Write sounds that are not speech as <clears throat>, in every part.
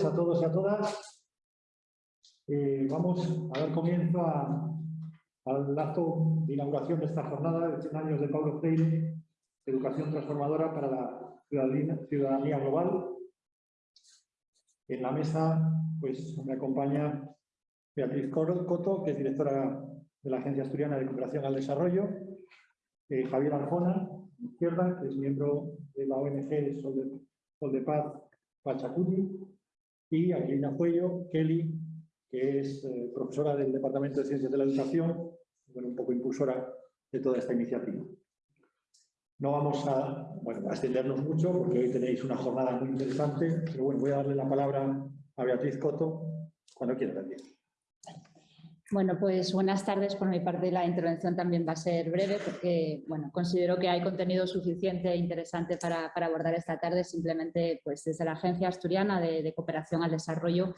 a todos y a todas. Eh, vamos a dar comienzo al acto de inauguración de esta jornada de 100 años de Pablo Freire, Educación Transformadora para la Ciudadanía, Global. En la mesa pues, me acompaña Beatriz Coto, que es directora de la Agencia Asturiana de Cooperación al Desarrollo, eh, Javier Arjona, izquierda, que es miembro de la ONG Sol de, Sol de Paz Pachacuti, y Angelina Fuello, Kelly, que es eh, profesora del Departamento de Ciencias de la Educación, bueno, un poco impulsora de toda esta iniciativa. No vamos a, bueno, extendernos mucho porque hoy tenéis una jornada muy interesante, pero bueno, voy a darle la palabra a Beatriz Coto cuando quiera, Beatriz. Bueno, pues buenas tardes. Por mi parte la intervención también va a ser breve porque bueno, considero que hay contenido suficiente e interesante para, abordar esta tarde. Simplemente pues desde la Agencia Asturiana de, Cooperación al Desarrollo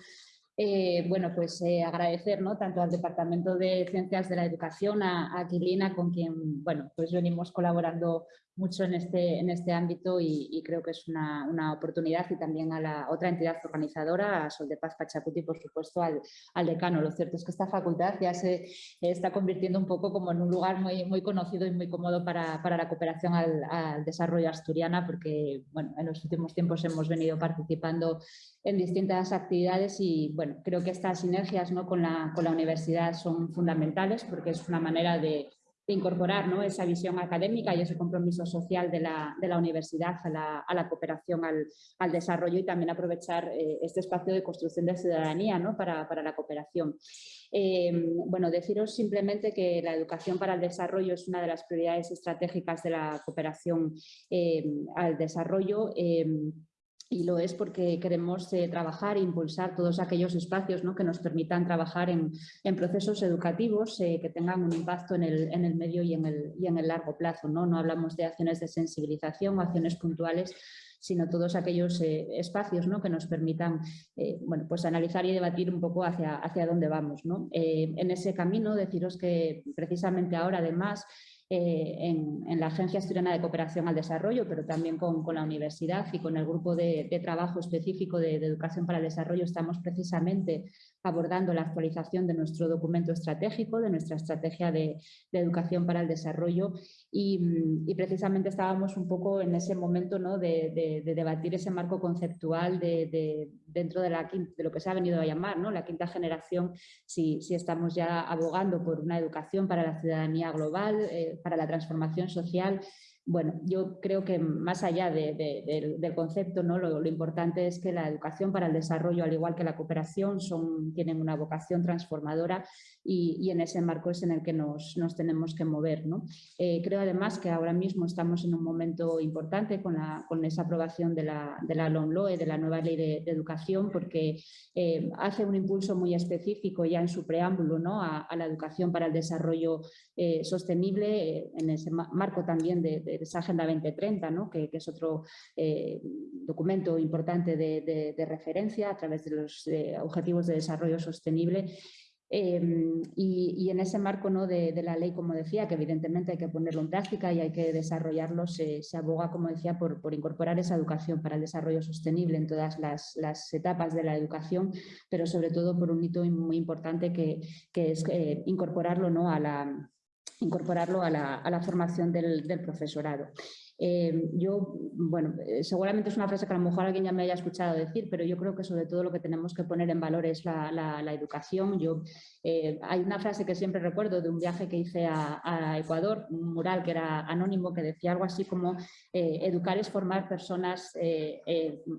eh, bueno, pues eh, agradecer ¿no? tanto al Departamento de Ciencias de la Educación, a, Aquilina, con quien bueno, pues venimos colaborando mucho en este, en este ámbito y, creo que es una, una, oportunidad y también a la otra entidad organizadora, a Sol de Paz Pachacuti por supuesto al, al, decano. Lo cierto es que esta facultad ya se está convirtiendo un poco como en un lugar muy, muy conocido y muy cómodo para, para la cooperación al, al, desarrollo asturiana porque bueno, en los últimos tiempos hemos venido participando en distintas actividades y bueno, creo que estas sinergias ¿no? con, la, con la universidad son fundamentales porque es una manera de, incorporar ¿no? esa visión académica y ese compromiso social de la, de universidad a la, cooperación al, desarrollo y también aprovechar eh, este espacio de construcción de ciudadanía ¿no? para, la cooperación. Eh, bueno, deciros simplemente que la educación para el desarrollo es una de las prioridades estratégicas de la cooperación eh, al desarrollo y lo es porque queremos eh, trabajar e impulsar todos aquellos espacios ¿no? que nos permitan trabajar en, en procesos educativos eh, que tengan un impacto en el, en el medio y en el, y en el, largo plazo. ¿no? no hablamos de acciones de sensibilización o acciones puntuales, sino todos aquellos eh, espacios ¿no? que nos permitan bueno, pues analizar y debatir un poco hacia, hacia dónde vamos. ¿no? en ese camino, deciros que precisamente ahora además eh, en, la Agencia Asturiana de Cooperación al Desarrollo, pero también con, con la universidad y con el grupo de, trabajo específico de, de, Educación para el Desarrollo. Estamos precisamente abordando la actualización de nuestro documento estratégico, de nuestra estrategia de, educación para el desarrollo y, precisamente estábamos un poco en ese momento ¿no? de, debatir ese marco conceptual de, dentro de, la, de lo que se ha venido a llamar ¿no? la quinta generación, si, si, estamos ya abogando por una educación para la ciudadanía global, eh, para la transformación social bueno, yo creo que más allá del concepto, ¿no? Lo, importante es que la educación para el desarrollo, al igual que la cooperación, son, tienen una vocación transformadora y, en ese marco es en el que nos, tenemos que mover. ¿no? Eh, creo además que ahora mismo estamos en un momento importante con, la, con esa aprobación de la, de la LOMLOE, de la nueva ley de, educación, porque eh, hace un impulso muy específico ya en su preámbulo ¿no? a, la educación para el desarrollo eh, sostenible, en ese marco también de, esa Agenda 2030, ¿no? que, es otro documento importante de, referencia a través de los Objetivos de Desarrollo Sostenible Em, y, en ese marco ¿no? de, la ley, como decía, que evidentemente hay que ponerlo en práctica y hay que desarrollarlo, se, aboga, como decía, por, por, incorporar esa educación para el desarrollo sostenible en todas las, etapas de la educación, pero sobre todo por un hito muy importante que, que es eh, incorporarlo, ¿no? a, la, incorporarlo a, la, a la formación del, del profesorado. Eh, yo, bueno, eh, seguramente es una frase que a lo mejor alguien ya me haya escuchado decir, pero yo creo que sobre todo lo que tenemos que poner en valor es la, la, educación. Yo, eh, hay una frase que siempre recuerdo de un viaje que hice a, Ecuador, un mural que era anónimo, que decía algo así como educar es formar personas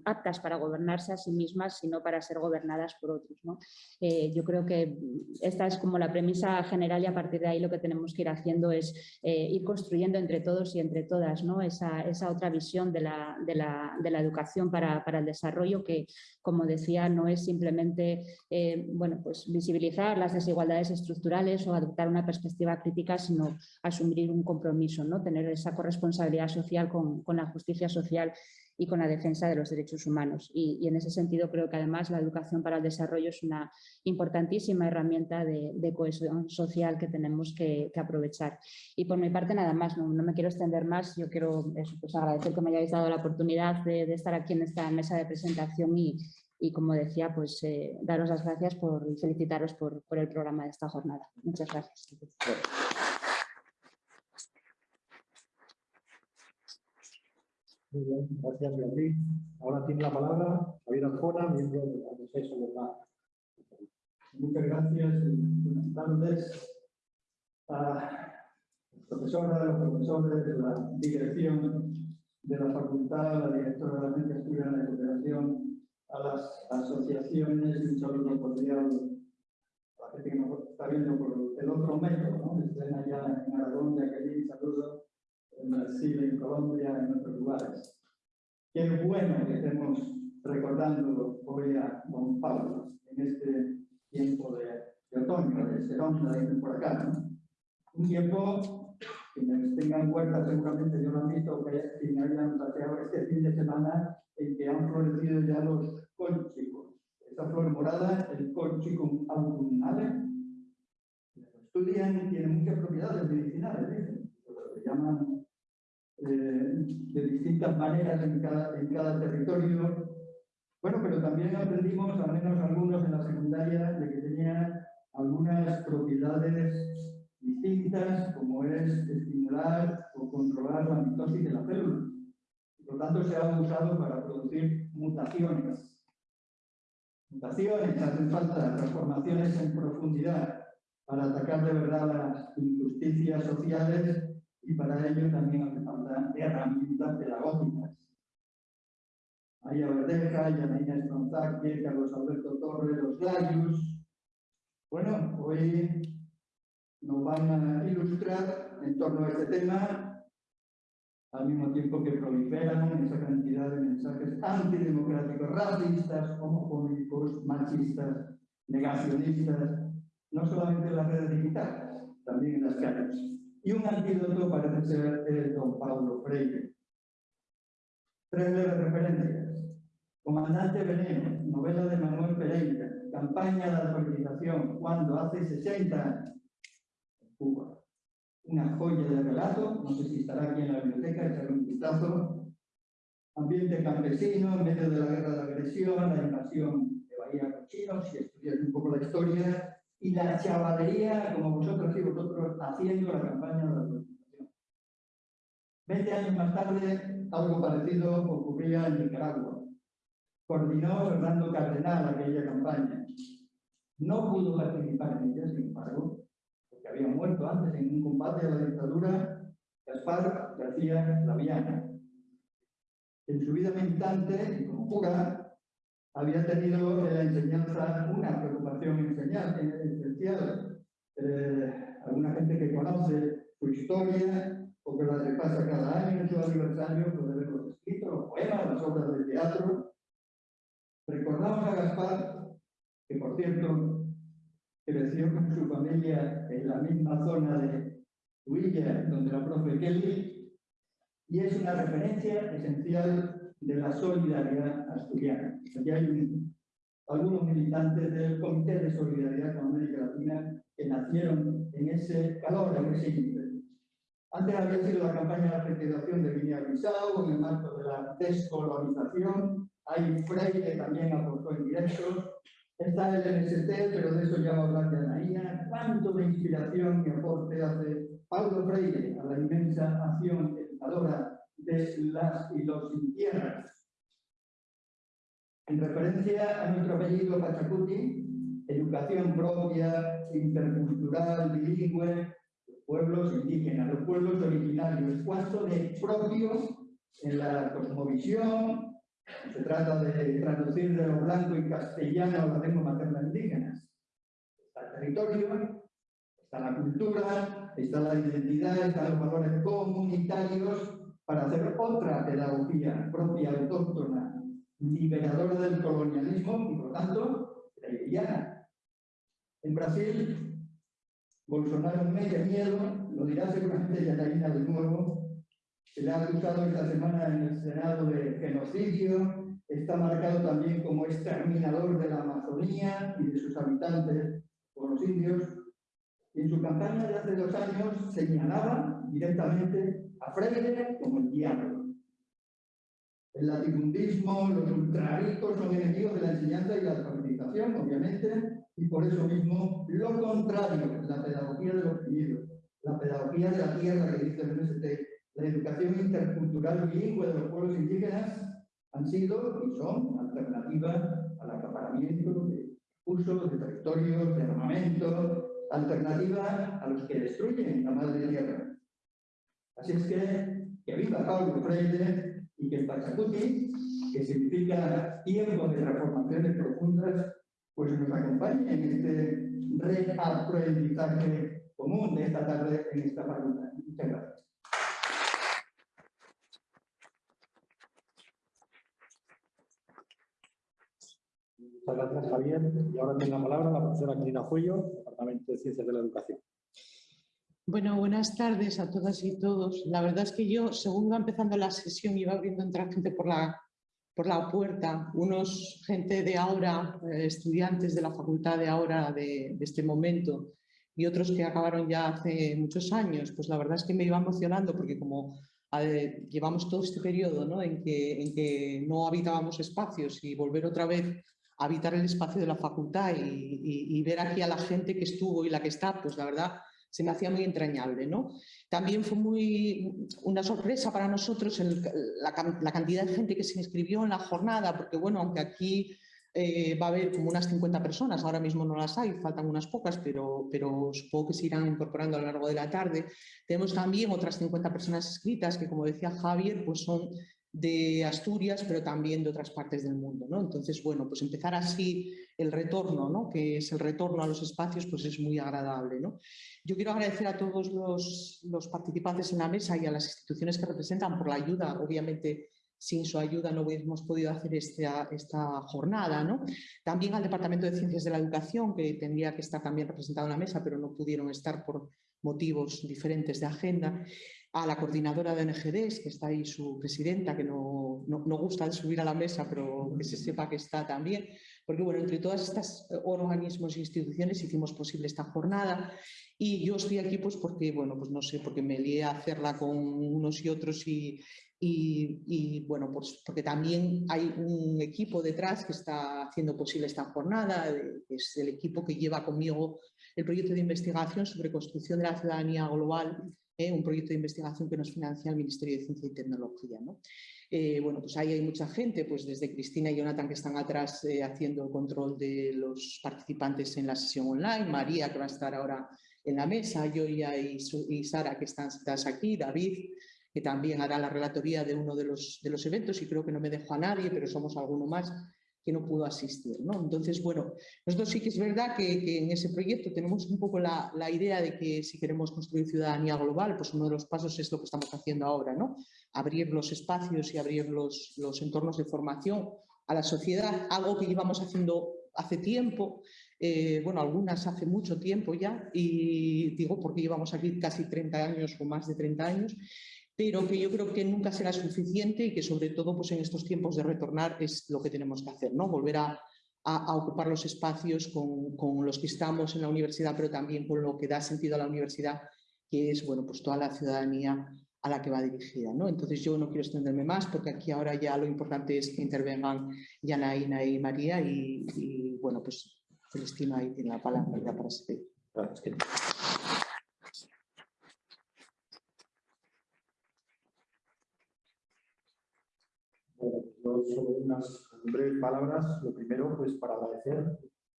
aptas para gobernarse a sí mismas, sino para ser gobernadas por otros. ¿no? yo creo que esta es como la premisa general y a partir de ahí lo que tenemos que ir haciendo es ir construyendo entre todos y entre todas ¿no? Esa, otra visión de la, educación para, el desarrollo que, como decía, no es simplemente eh, bueno, pues visibilizar las desigualdades estructurales o adoptar una perspectiva crítica, sino asumir un compromiso, ¿no? tener esa corresponsabilidad social con la justicia social y con la defensa de los derechos humanos. Y, en ese sentido creo que además la educación para el desarrollo es una importantísima herramienta de, cohesión social que tenemos que, aprovechar. Y por mi parte nada más, no, me quiero extender más, yo quiero pues agradecer que me hayáis dado la oportunidad de, estar aquí en esta mesa de presentación y, y como decía, pues eh, daros las gracias por, y felicitaros por, por el programa de esta jornada. Muchas gracias. Muy bien, gracias Beatriz. Ahora tiene la palabra Javier Arjona, miembro del Consejo de la Muchas gracias y buenas tardes a los profesores, los profesores de la dirección de la facultad, la directora de la Agencia Asturiana de Cooperación, a las asociaciones, un saludo cordial a la por el otro ¿no? de saludo en Brasil, en Colombia, en otros lugares. Qué bueno que estemos recordando hoy a don Pablo en este tiempo de, de otoño, de serón, dicen por acá, ¿no? Un tiempo, quienes tengan cuenta seguramente yo lo han visto, que si hayan paseado este fin de semana en que han florecido ya los colchicos. Esta flor morada, el colchicum autumnale, estudian, tienen muchas propiedades medicinales, dicen, se llaman eh, de distintas maneras en cada, en cada territorio. Bueno, pero también aprendimos, al menos algunos en la secundaria, de que tenía algunas propiedades distintas, como es estimular o controlar la mitosis de la célula. Por lo tanto, se ha usado para producir mutaciones. Mutaciones, hacen falta transformaciones en profundidad para atacar de verdad las injusticias sociales y para ello también hace falta herramientas pedagógicas. María Verdeja, Yanina Estronzaque, Carlos Alberto Torres, los Glayus. Bueno, hoy nos van a ilustrar en torno a este tema, al mismo tiempo que proliferan esa cantidad de mensajes antidemocráticos, racistas, homofóbicos, machistas, negacionistas, no solamente en las redes digitales, también en las calles. Y un antídoto parece ser el don Pablo Freire. Tres breves referencias. Comandante Veneno, novela de Manuel Pereira, campaña de alfabetización, cuando hace 60 años Cuba. Una joya de relato, no sé si estará aquí en la biblioteca, echarle un vistazo. Ambiente campesino, en medio de la guerra de agresión, la invasión de Bahía Cochinos, si estudias un poco la historia, y la chavalería, como vosotros y vosotros, haciendo la campaña de la organización. Veinte años más tarde, algo parecido ocurría en Nicaragua. Coordinó Fernando Cardenal aquella campaña. No pudo participar en ella, sin embargo, había muerto antes en un combate a la dictadura, Gaspar García Laviana. En su vida militante como cura, había tenido en la enseñanza una preocupación esencial. Eh, alguna gente que conoce su historia o que la repasa cada año en su aniversario puede ver los escritos, los poemas, las obras de teatro. Recordamos a Gaspar, que por cierto creció con su familia en la misma zona de Huilla, donde la profe Kelly, y es una referencia esencial de la solidaridad asturiana. Aquí hay algunos militantes del Comité de Solidaridad con América Latina que nacieron en ese calor, en ese ímpetu. Antes había sido la campaña de alfabetización de Guinea-Bissau, en el marco de la descolonización. Hay Freire también aportó en directos Está el MST, pero de eso ya va a hablar de Anaína. ¿Cuánto de inspiración y aporte hace Pablo Freire a la inmensa acción educadora de las y los tierras? En referencia a nuestro apellido Pachacuti, educación propia, intercultural, bilingüe, los pueblos indígenas, los pueblos originarios, cuánto de propio en la cosmovisión, se trata de traducir de lo blanco y castellano a la lengua materna indígenas. Está el territorio, está la cultura, está la identidad, están los valores comunitarios para hacer otra pedagogía propia, autóctona, liberadora del colonialismo y, por tanto, freiriana. En Brasil, Bolsonaro medio miedo, lo dirá seguramente Yatarina de nuevo, se le ha acusado esta semana en el Senado de genocidio, está marcado también como exterminador de la Amazonía y de sus habitantes por los indios. Y en su campaña de hace dos años señalaba directamente a Freire como el diablo. El latifundismo, los ultraricos son enemigos de la enseñanza obviamente, y por eso mismo lo contrario, la pedagogía del oprimido, la pedagogía de la tierra que dice el MST, la educación intercultural bilingüe de los pueblos indígenas han sido y son alternativas al acaparamiento de usos de territorios, de armamento, alternativa a los que destruyen la madre tierra. Así es que, que viva Paulo Freire y que el Pachacuti, que significa tiempo de transformaciones profundas, pues nos acompañe en este reaprendizaje común de esta tarde en esta facultad. Muchas gracias. Muchas gracias, Javier. Y ahora tiene la palabra la profesora Cristina Fuello, Departamento de Ciencias de la Educación. Bueno, buenas tardes a todas y todos. La verdad es que yo, según iba empezando la sesión, iba abriendo entrar gente por la, por la puerta, unos gente de ahora, eh, estudiantes de la facultad de ahora, de, de, este momento, y otros que acabaron ya hace muchos años, pues la verdad es que me iba emocionando porque como llevamos todo este periodo ¿no? en, que, en que no habitábamos espacios y volver otra vez habitar el espacio de la facultad y, y, y ver aquí a la gente que estuvo y la que está, pues la verdad se me hacía muy entrañable. ¿no? También fue muy una sorpresa para nosotros la, cantidad de gente que se inscribió en la jornada, porque bueno, aunque aquí eh, va a haber como unas 50 personas, ahora mismo no las hay, faltan unas pocas, pero, pero supongo que se irán incorporando a lo largo de la tarde. Tenemos también otras 50 personas inscritas que, como decía Javier, pues son de Asturias, pero también de otras partes del mundo. ¿no? Entonces, bueno, pues empezar así el retorno, ¿no? que es el retorno a los espacios, pues es muy agradable. ¿no? Yo quiero agradecer a todos los, los, participantes en la mesa y a las instituciones que representan por la ayuda. Obviamente, sin su ayuda no hubiéramos podido hacer esta, esta jornada. ¿no? También al Departamento de Ciencias de la Educación, que tendría que estar también representado en la mesa, pero no pudieron estar por motivos diferentes de agenda a la coordinadora de NGDs, que está ahí su presidenta, que no, no, no, gusta subir a la mesa, pero que se sepa que está también, porque bueno, entre todas estas organismos e instituciones hicimos posible esta jornada. Y yo estoy aquí pues porque, bueno, pues no sé, porque me lié a hacerla con unos y otros y, y, y, bueno, pues porque también hay un equipo detrás que está haciendo posible esta jornada, es el equipo que lleva conmigo el proyecto de investigación sobre construcción de la ciudadanía global ¿eh? un proyecto de investigación que nos financia el Ministerio de Ciencia y Tecnología. ¿no? Eh, bueno, pues ahí hay mucha gente, pues desde Cristina y Jonathan que están atrás eh, haciendo el control de los participantes en la sesión online, María que va a estar ahora en la mesa, yo y, y Sara que están sentadas aquí, David que también hará la relatoría de uno de los, de los eventos y creo que no me dejo a nadie, pero somos alguno más que no pudo asistir. ¿no? Entonces, bueno, nosotros sí que es verdad que, en ese proyecto tenemos un poco la, la, idea de que si queremos construir ciudadanía global, pues uno de los pasos es lo que estamos haciendo ahora, ¿no? abrir los espacios y abrir los, los entornos de formación a la sociedad, algo que llevamos haciendo hace tiempo, eh, bueno, algunas hace mucho tiempo ya, y digo porque llevamos aquí casi 30 años o más de 30 años, pero que yo creo que nunca será suficiente y que sobre todo pues en estos tiempos de retornar es lo que tenemos que hacer, ¿no? volver a, a, a ocupar los espacios con, con, los que estamos en la universidad, pero también con lo que da sentido a la universidad, que es bueno, pues toda la ciudadanía a la que va dirigida. ¿no? Entonces yo no quiero extenderme más porque aquí ahora ya lo importante es que intervengan Yanaína y María y, y bueno, pues Celestina ahí tiene la palabra para seguir. Gracias. solo unas breves palabras. Lo primero, pues para agradecer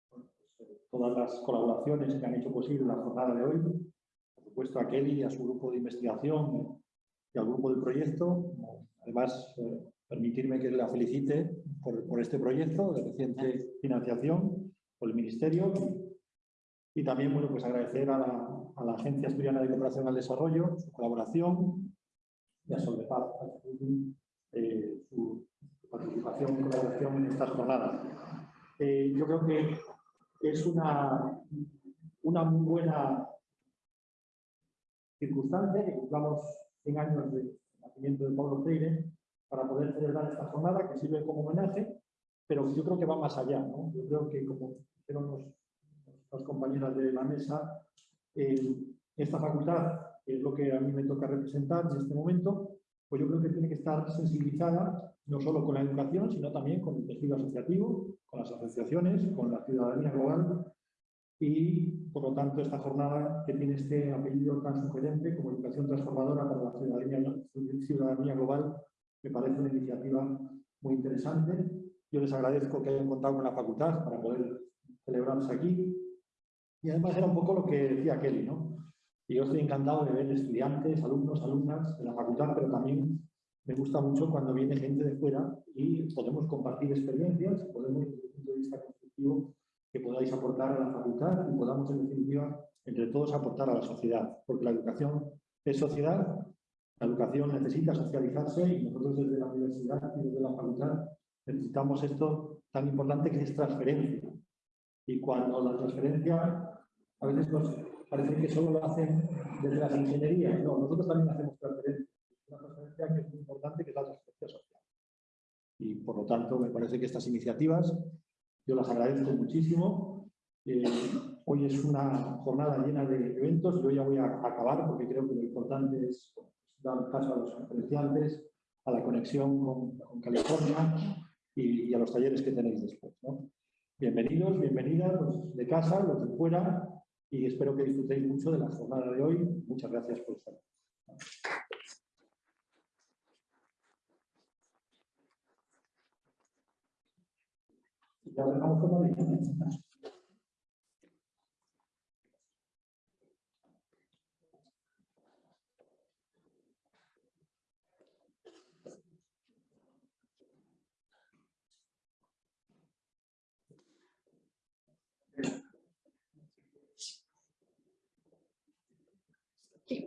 pues, todas las colaboraciones que han hecho posible la jornada de hoy. Por supuesto a Kelly a su grupo de investigación y al grupo del proyecto. Además, eh, permitirme que la felicite por, por, este proyecto de reciente financiación por el Ministerio. Y también, bueno, pues agradecer a la, a la Agencia Asturiana de Cooperación al Desarrollo su colaboración y a Soldepaz, eh, su participación y colaboración en estas jornadas. Eh, yo creo que es una, una muy buena circunstancia que cumplamos 100 años de nacimiento de Pablo Freire para poder celebrar esta jornada que sirve como homenaje, pero yo creo que va más allá. ¿no? Yo creo que, como dijeron las compañeras de la mesa, eh, esta facultad, es lo que a mí me toca representar en este momento, pues yo creo que tiene que estar sensibilizada no solo con la educación, sino también con el tejido asociativo, con las asociaciones, con la ciudadanía global y, por lo tanto, esta jornada que tiene este apellido tan sugerente como Educación Transformadora para la Ciudadanía, ciudadanía Global, me parece una iniciativa muy interesante. Yo les agradezco que hayan contado con la facultad para poder celebrarse aquí. Y además era un poco lo que decía Kelly, ¿no? Y yo estoy encantado de ver estudiantes, alumnos, alumnas de la facultad, pero también me gusta mucho cuando viene gente de fuera y podemos compartir experiencias, podemos, desde el punto de vista constructivo, que podáis aportar a la facultad y podamos, en definitiva, entre todos aportar a la sociedad, porque la educación es sociedad, la educación necesita socializarse y nosotros desde la universidad y desde la facultad necesitamos esto tan importante que es transferencia. Y cuando la transferencia, a veces nos parece que solo lo hacen desde las ingenierías, no, nosotros también hacemos transferencia una transferencia que es muy importante, que es la transferencia social. Y por lo tanto, me parece que estas iniciativas yo las agradezco muchísimo. Eh, hoy es una jornada llena de eventos. Yo ya voy a acabar porque creo que lo importante es dar caso a los conferenciantes, a la conexión con, California y, a los talleres que tenéis después. Bienvenidos, bienvenidas, los de casa, los de fuera, y espero que disfrutéis mucho de la jornada de hoy. Muchas gracias por estar.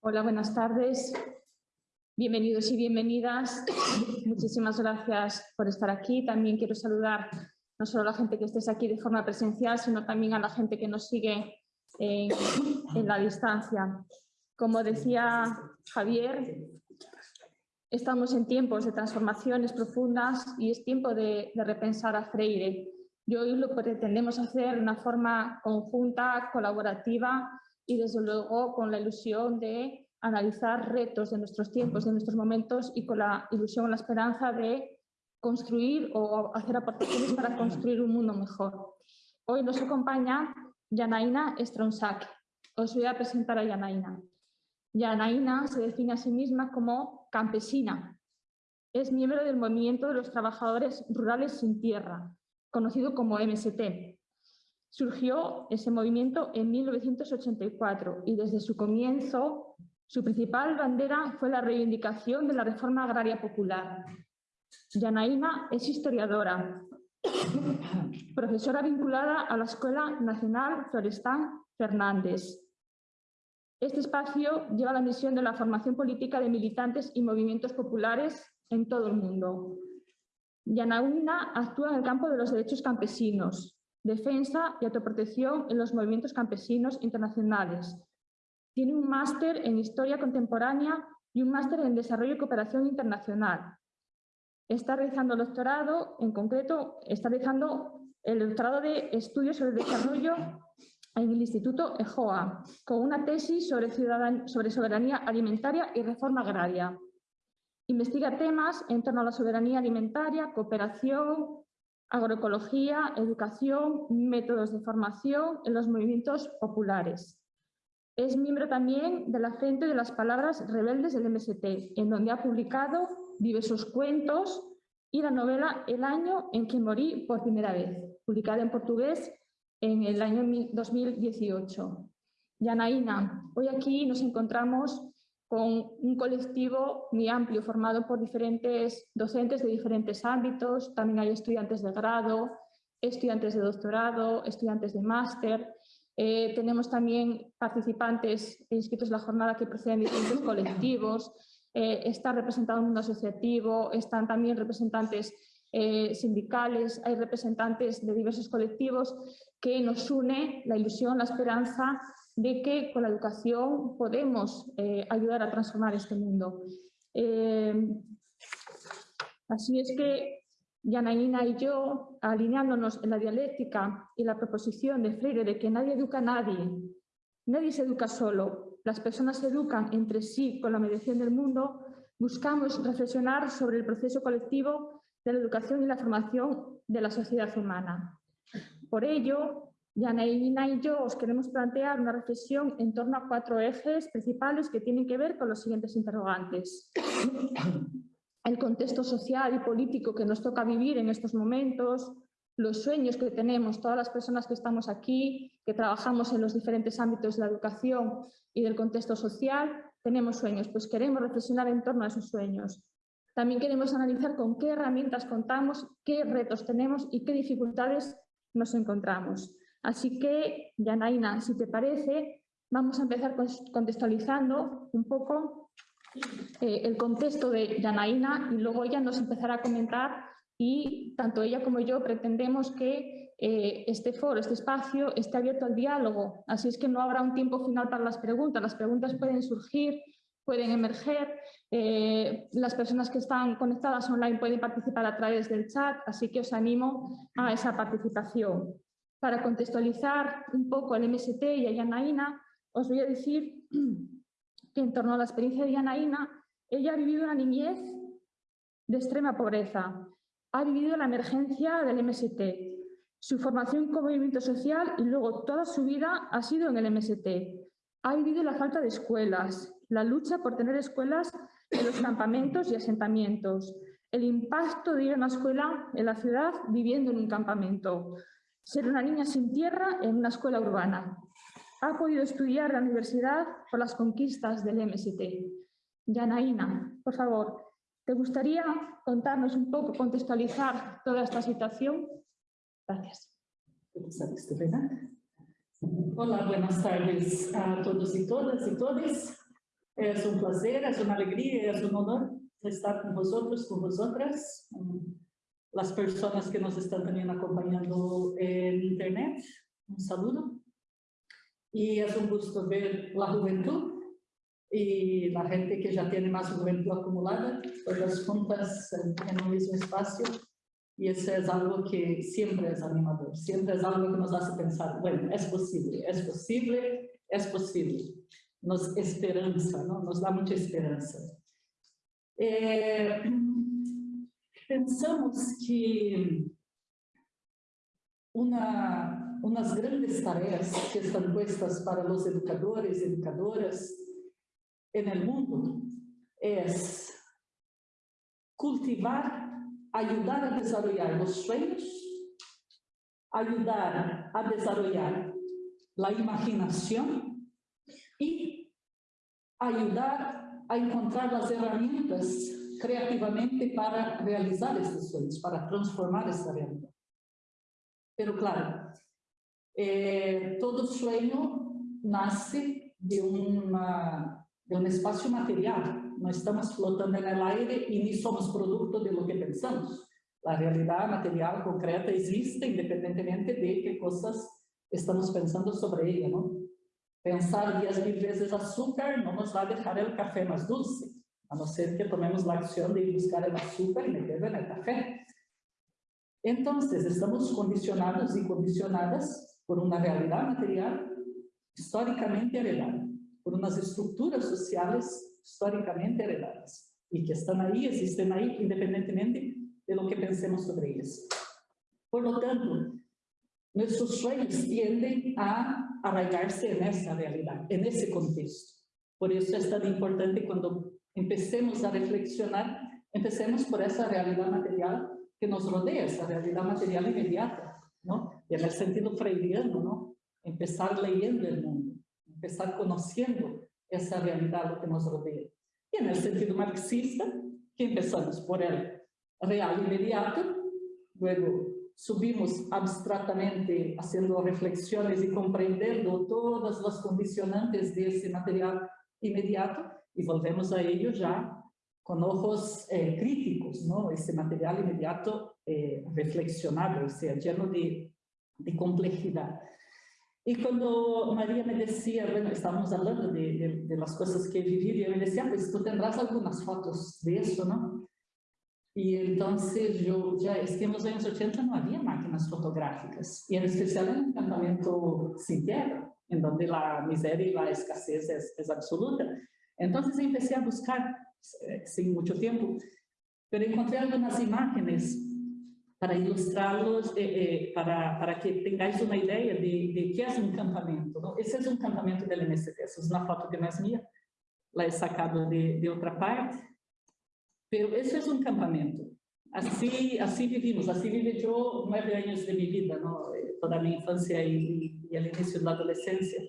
Hola, buenas tardes. Bienvenidos y bienvenidas. Muchísimas gracias por estar aquí. También quiero saludar no solo a la gente que estés aquí de forma presencial, sino también a la gente que nos sigue en, en la distancia. Como decía Javier, Estamos en tiempos de transformaciones profundas y es tiempo de, repensar a Freire. Y hoy lo pretendemos hacer de una forma conjunta, colaborativa y desde luego con la ilusión de analizar retos de nuestros tiempos, de nuestros momentos y con la ilusión, la esperanza de construir o hacer aportaciones para construir un mundo mejor. Hoy nos acompaña Yanaina Stronsak. Os voy a presentar a Yanaina. Yanaina se define a sí misma como campesina. Es miembro del movimiento de los trabajadores rurales sin tierra, conocido como MST. Surgió ese movimiento en 1984 y desde su comienzo su principal bandera fue la reivindicación de la reforma agraria popular. Yanaina es historiadora, <coughs> profesora vinculada a la Escuela Nacional Florestán Fernández, este espacio lleva la misión de la formación política de militantes y movimientos populares en todo el mundo. Yanauna actúa en el campo de los derechos campesinos, defensa y autoprotección en los movimientos campesinos internacionales. Tiene un máster en Historia Contemporánea y un máster en Desarrollo y Cooperación Internacional. Está realizando el doctorado, en concreto, está realizando el doctorado de Estudios sobre el Desarrollo en el Instituto EJOA, con una tesis sobre, soberanía alimentaria y reforma agraria. Investiga temas en torno a la soberanía alimentaria, cooperación, agroecología, educación, métodos de formación en los movimientos populares. Es miembro también de la Frente de las Palabras Rebeldes del MST, en donde ha publicado diversos cuentos y la novela El año en que morí por primera vez, publicada en portugués en el año 2018. Yanaína, hoy aquí nos encontramos con un colectivo muy amplio formado por diferentes docentes de diferentes ámbitos, también hay estudiantes de grado, estudiantes de doctorado, estudiantes de máster, eh, tenemos también participantes inscritos en la jornada que proceden de diferentes colectivos, eh, está representado el mundo asociativo, están también representantes eh, sindicales, hay representantes de diversos colectivos que nos une la ilusión, la esperanza de que con la educación podemos eh, ayudar a transformar este mundo. así es que Yanaína y yo, alineándonos en la dialéctica y la proposición de Freire de que nadie educa a nadie, nadie se educa solo, las personas se educan entre sí con la mediación del mundo, buscamos reflexionar sobre el proceso colectivo de la educación y la formación de la sociedad humana. Por ello, Yanaína y yo os queremos plantear una reflexión en torno a cuatro ejes principales que tienen que ver con los siguientes interrogantes. El contexto social y político que nos toca vivir en estos momentos, los sueños que tenemos todas las personas que estamos aquí, que trabajamos en los diferentes ámbitos de la educación y del contexto social, tenemos sueños, pues queremos reflexionar en torno a esos sueños. También queremos analizar con qué herramientas contamos, qué retos tenemos y qué dificultades nos encontramos. Así que, Yanaina, si te parece, vamos a empezar contextualizando un poco eh, el contexto de Yanaina y luego ella nos empezará a comentar y tanto ella como yo pretendemos que eh, este foro, este espacio, esté abierto al diálogo. Así es que no habrá un tiempo final para las preguntas. Las preguntas pueden surgir, pueden emerger. Eh, las personas que están conectadas online pueden participar a través del chat, así que os animo a esa participación. Para contextualizar un poco el MST y a Yanaína, os voy a decir <clears throat> que en torno a la experiencia de Yanaína, ella ha vivido una niñez de extrema pobreza ha vivido la emergencia del MST, su formación como movimiento social y luego toda su vida ha sido en el MST. Ha vivido la falta de escuelas, la lucha por tener escuelas en los campamentos y asentamientos, el impacto de ir a una escuela en la ciudad viviendo en un campamento, ser una niña sin tierra en una escuela urbana. Ha podido estudiar la universidad por las conquistas del MST. Yanaína, por favor, ¿Te gustaría contarnos un poco, contextualizar toda esta situación? Gracias. Hola, buenas tardes a todos y todas y todos. Es un placer, es una alegría, es un honor estar con vosotros, con vosotras, las personas que nos están también acompañando en internet. Un saludo. Y es un gusto ver la juventud y la gente que ya tiene más juventud acumulada, todas juntas en un mismo espacio. Y eso es algo que siempre es animador, siempre es algo que nos hace pensar, bueno, es posible, es posible, es posible. Nos esperanza, ¿no? nos da mucha esperanza. Eh, pensamos que una, unas grandes tareas que están puestas para los educadores y educadoras en el mundo es cultivar, ayudar a desarrollar los sueños, ayudar a desarrollar la imaginación y ayudar a encontrar las herramientas creativamente para realizar estos sueños, para transformar esta realidad. Pero claro, eh, todo sueño nace de una de un espacio material. No estamos flotando en el aire y ni somos producto de lo que pensamos. La realidad material concreta existe independientemente de qué cosas estamos pensando sobre ella, ¿no? Pensar diez mil veces azúcar no nos va a dejar el café más dulce, a no ser que tomemos la acción de ir buscar el azúcar y meterlo en el café. Entonces, estamos condicionados y condicionadas por una realidad material históricamente heredada por unas estructuras sociales históricamente heredadas y que están ahí, existen ahí, independientemente de lo que pensemos sobre ellas. Por lo tanto, nuestros sueños tienden a arraigarse en esa realidad, en ese contexto. Por eso es tan importante cuando empecemos a reflexionar, empecemos por esa realidad material que nos rodea, esa realidad material inmediata, ¿no? Y en el sentido freudiano, ¿no? Empezar leyendo el mundo empezar conociendo esa realidad que nos rodea. Y en el sentido marxista, que empezamos por el real inmediato, luego subimos abstractamente haciendo reflexiones y comprendiendo todas las condicionantes de ese material inmediato y volvemos a ello ya con ojos eh, críticos, ¿no? Ese material inmediato eh, reflexionado, o sea, lleno de, de, complejidad. Y cuando María me decía, bueno, estábamos hablando de, de, de las cosas que he vivido, y me decía, pues tú tendrás algunas fotos de eso, ¿no? Y entonces yo, ya es que en los años 80 no había máquinas fotográficas, y en especial en un campamento sin tierra, en donde la miseria y la escasez es, es absoluta. Entonces empecé a buscar, eh, sin mucho tiempo, pero encontré algunas imágenes para ilustrarlos, eh, eh, para, para que tengáis una idea de, de qué es un campamento. ¿no? Ese es un campamento del MST, esa es una foto que no es mía, la he sacado de, de otra parte, pero ese es un campamento. Así, así vivimos, así viví yo nueve años de mi vida, ¿no? toda mi infancia y, y el inicio de la adolescencia.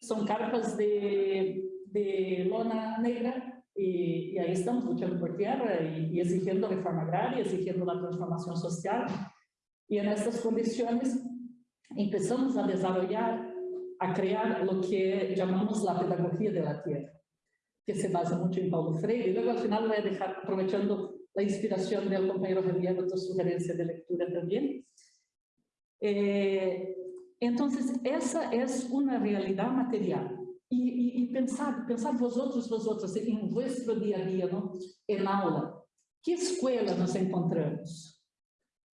Son carpas de de lona negra y, y, ahí estamos luchando por tierra y, y, exigiendo reforma agraria, exigiendo la transformación social. Y en estas condiciones empezamos a desarrollar, a crear lo que llamamos la pedagogía de la tierra, que se basa mucho en Paulo Freire. Y luego al final voy a dejar, aprovechando la inspiración del compañero Javier, otra sugerencia de lectura también. Eh, entonces, esa es una realidad material e, e, e pensar, pensar vosotros, vosotros, em vuestro dia a dia, não? em aula. Que escola nos encontramos?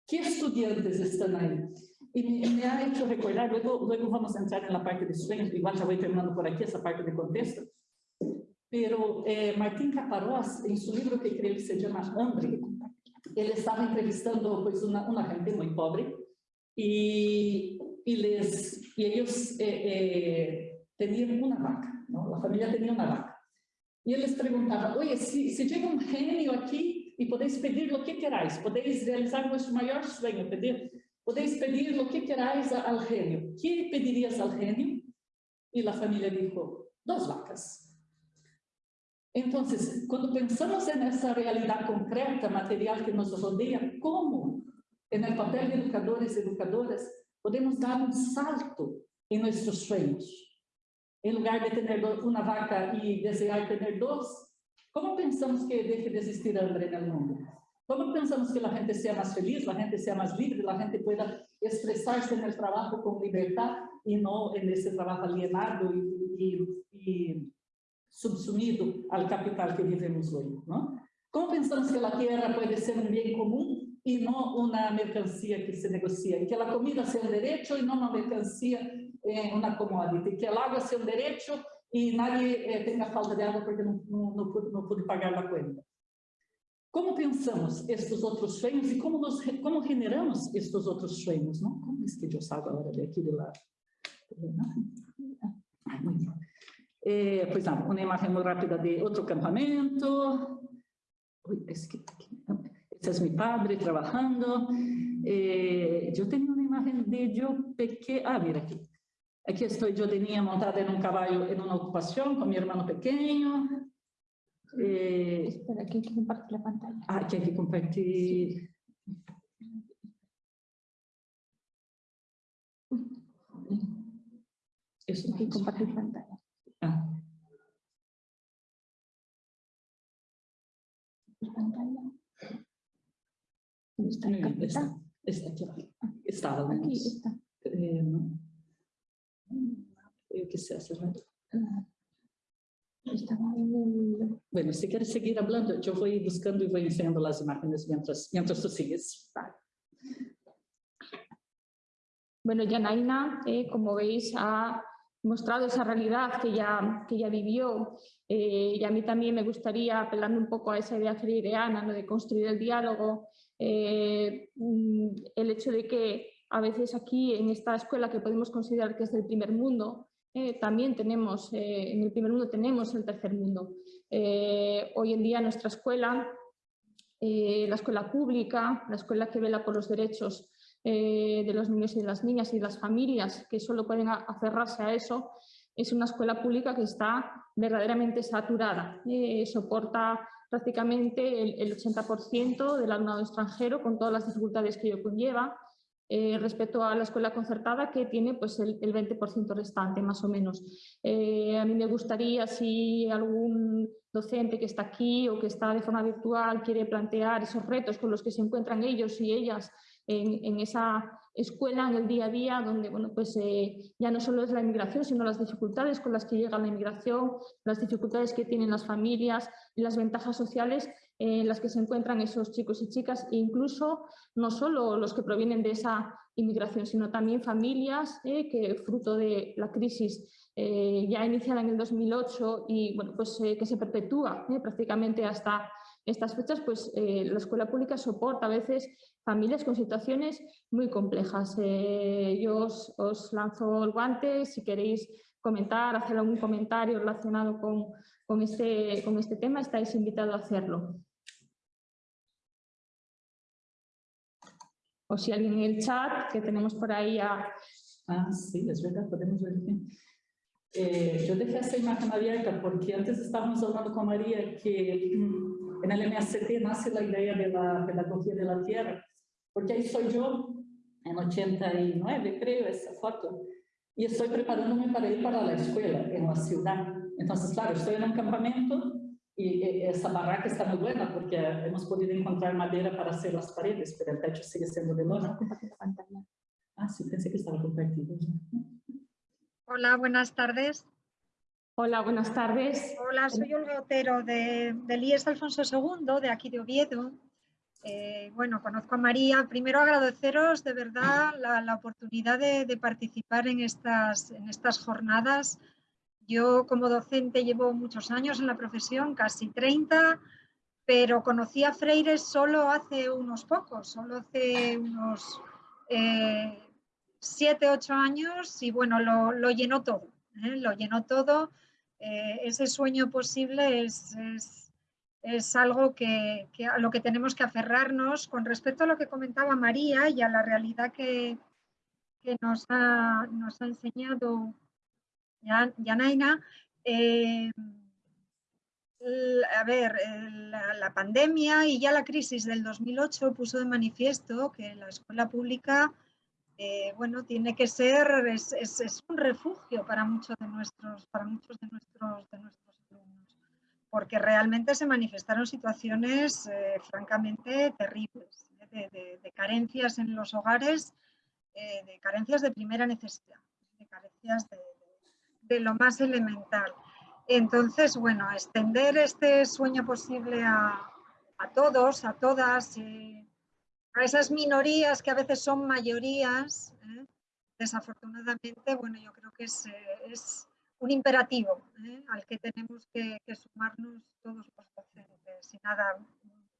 Que estudantes estão aí? E me, ha hecho recordar, luego, luego vamos entrar na parte de sueños, igual já vou terminando por aqui essa parte de contexto, pero eh, Martín Caparós, em seu livro que creio que se chama Hambre, ele estava entrevistando pues, uma, uma gente muito pobre e, e, les, e eles eh, eh, tenían una vaca, ¿no? la familia tenía una vaca. Y él les preguntaba, oye, si, si llega un genio aquí y podéis pedir lo que queráis, podéis realizar vuestro mayor sueño, pedir, podéis pedir lo que queráis al genio. ¿Qué pedirías al genio? Y la familia dijo, dos vacas. Entonces, cuando pensamos en esa realidad concreta, material que nos rodea, ¿cómo en el papel de educadores y educadoras podemos dar un salto en nuestros sueños? em lugar de ter uma vaca e desejar ter dois, como pensamos que deixe de existir hambre no mundo? Como pensamos que a gente seja mais feliz, a gente seja mais livre, a gente pueda expressar-se no trabalho com liberdade e não nesse trabalho alienado e, e, e subsumido ao capital que vivemos hoje? Não? Como pensamos que a terra pode ser um bem comum e não uma mercancia que se negocia? Que a comida seja um direito e não uma mercancia eh, una commodity, que el agua sea un derecho y nadie eh, tenga falta de agua porque no, no, no, pude, no pude pagar la cuenta. Como pensamos estes outros sonhos e como, nos, como generamos estes outros sonhos, não? Como é que eu salgo agora daqui de lá? Muito bom. Eh, pois não, uma imagem muito rápida de outro acampamento. Ui, esse, aqui, esse é meu padre trabalhando. Eh, eu tenho uma imagem de eu pequeno. Ah, mira aqui. Aqui estou eu de niña montada em um cavalo em uma ocupação com meu irmão pequeno. Eh, Espera, aquí hay que compartir la pantalla. Ah, aquí hay que compartir. Eso. Hay que compartir pantalla. Pantalla. ¿Dónde está Está, aquí. Estaba, Aquí menos. está. Eh, no. Creo que se hace rato. Estaba en el... Bueno, si quieres seguir hablando, yo voy buscando y voy enseñando las imágenes mientras, mientras tú sigues. Bueno, Yanaina, eh, como veis, ha mostrado esa realidad que ya, que ya vivió eh, y a mí también me gustaría, apelando un poco a esa idea freireana ¿no? de construir el diálogo, eh, mm, el hecho de que a veces aquí en esta escuela que podemos considerar que es del primer mundo, eh, también tenemos, en el primer mundo tenemos el tercer mundo. Hoy en día nuestra escuela, la escuela pública, la escuela que vela por los derechos de los niños y de las niñas y de las familias que solo pueden aferrarse a eso, es una escuela pública que está verdaderamente saturada. Eh, soporta prácticamente el, el 80% del alumnado extranjero con todas las dificultades que ello conlleva. Eh, respecto a la escuela concertada que tiene pues, el, el 20% restante, más o menos. Eh, a mí me gustaría si algún docente que está aquí o que está de forma virtual quiere plantear esos retos con los que se encuentran ellos y ellas en, esa escuela, en el día a día, donde bueno, pues, eh, ya no solo es la inmigración, sino las dificultades con las que llega la inmigración, las dificultades que tienen las familias las ventajas sociales en las que se encuentran esos chicos y chicas, e incluso no solo los que provienen de esa inmigración, sino también familias eh, que fruto de la crisis eh, ya iniciada en el 2008 y bueno, pues, que se perpetúa prácticamente hasta estas fechas, pues la escuela pública soporta a veces familias con situaciones muy complejas. yo os, lanzo el guante si queréis comentar, hacer algún comentario relacionado con, con, este, con este tema, estáis invitados a hacerlo. O si alguien en el chat, que tenemos por ahí. Ah, sí, es verdad, podemos ver. Eh, yo dejé esta imagen abierta porque antes estábamos hablando con María que mm, en el MACT nace la idea de la pedagogía de la tierra, porque ahí soy yo, en 89 creo, esa foto, y estoy preparándome para ir para la escuela en la ciudad. Entonces, claro, estoy en un campamento y esa barraca está muy buena porque hemos podido encontrar madera para hacer las paredes, pero el techo sigue siendo de lona. Ah, sí, pensé que estaba compartido. Hola, buenas tardes. Hola, buenas tardes. Hola, soy Olga Otero de, del IES Alfonso II, de aquí de Oviedo. Eh, bueno, conozco a María. Primero agradeceros de verdad la, la oportunidad de, de, participar en estas, en estas jornadas yo como docente llevo muchos años en la profesión, casi 30, pero conocí a Freire solo hace unos pocos, solo hace unos eh, 7, 8 años y bueno, lo, lo llenó todo, ¿eh? lo llenó todo. Eh, ese sueño posible es, es, es algo que, que, a lo que tenemos que aferrarnos. Con respecto a lo que comentaba María y a la realidad que, que nos, ha, nos ha enseñado Yanaina, eh, a ver, la, la, pandemia y ya la crisis del 2008 puso de manifiesto que la escuela pública, eh, bueno, tiene que ser, es, un refugio para muchos de nuestros, para muchos de nuestros, de nuestros alumnos, porque realmente se manifestaron situaciones eh, francamente terribles, ¿eh? de, carencias en los hogares, de carencias de primera necesidad, de carencias de lo más elemental. Entonces, bueno, extender este sueño posible a, todos, a todas, a esas minorías que a veces son mayorías, eh, desafortunadamente, bueno, yo creo que es, eh, es un imperativo eh, al que tenemos que, que, sumarnos todos los docentes. Y nada,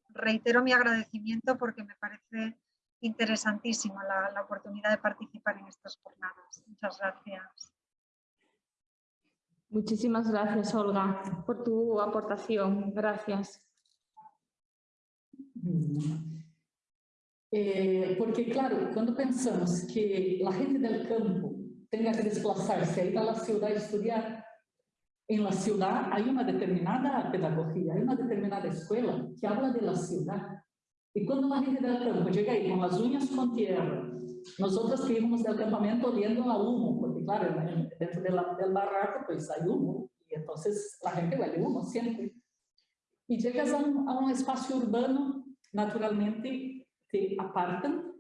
reitero mi agradecimiento porque me parece interesantísima la, la oportunidad de participar en estas jornadas. Muchas gracias. Muchísimas gracias, Olga, por tu aportación. Gracias. Eh, porque, claro, cuando pensamos que la gente del campo tenga que desplazarse a ir a la ciudad a la ciudad hay una determinada pedagogía, hay una determinada escuela que habla de la ciudad. Y cuando la gente del campo llega ahí con las uñas con tierra, nosotros que íbamos del campamento oliendo a humo, porque claro, dentro de barraco pues hay humo, y entonces la gente huele humo siempre. Y llegas a un, a urbano, naturalmente te apartan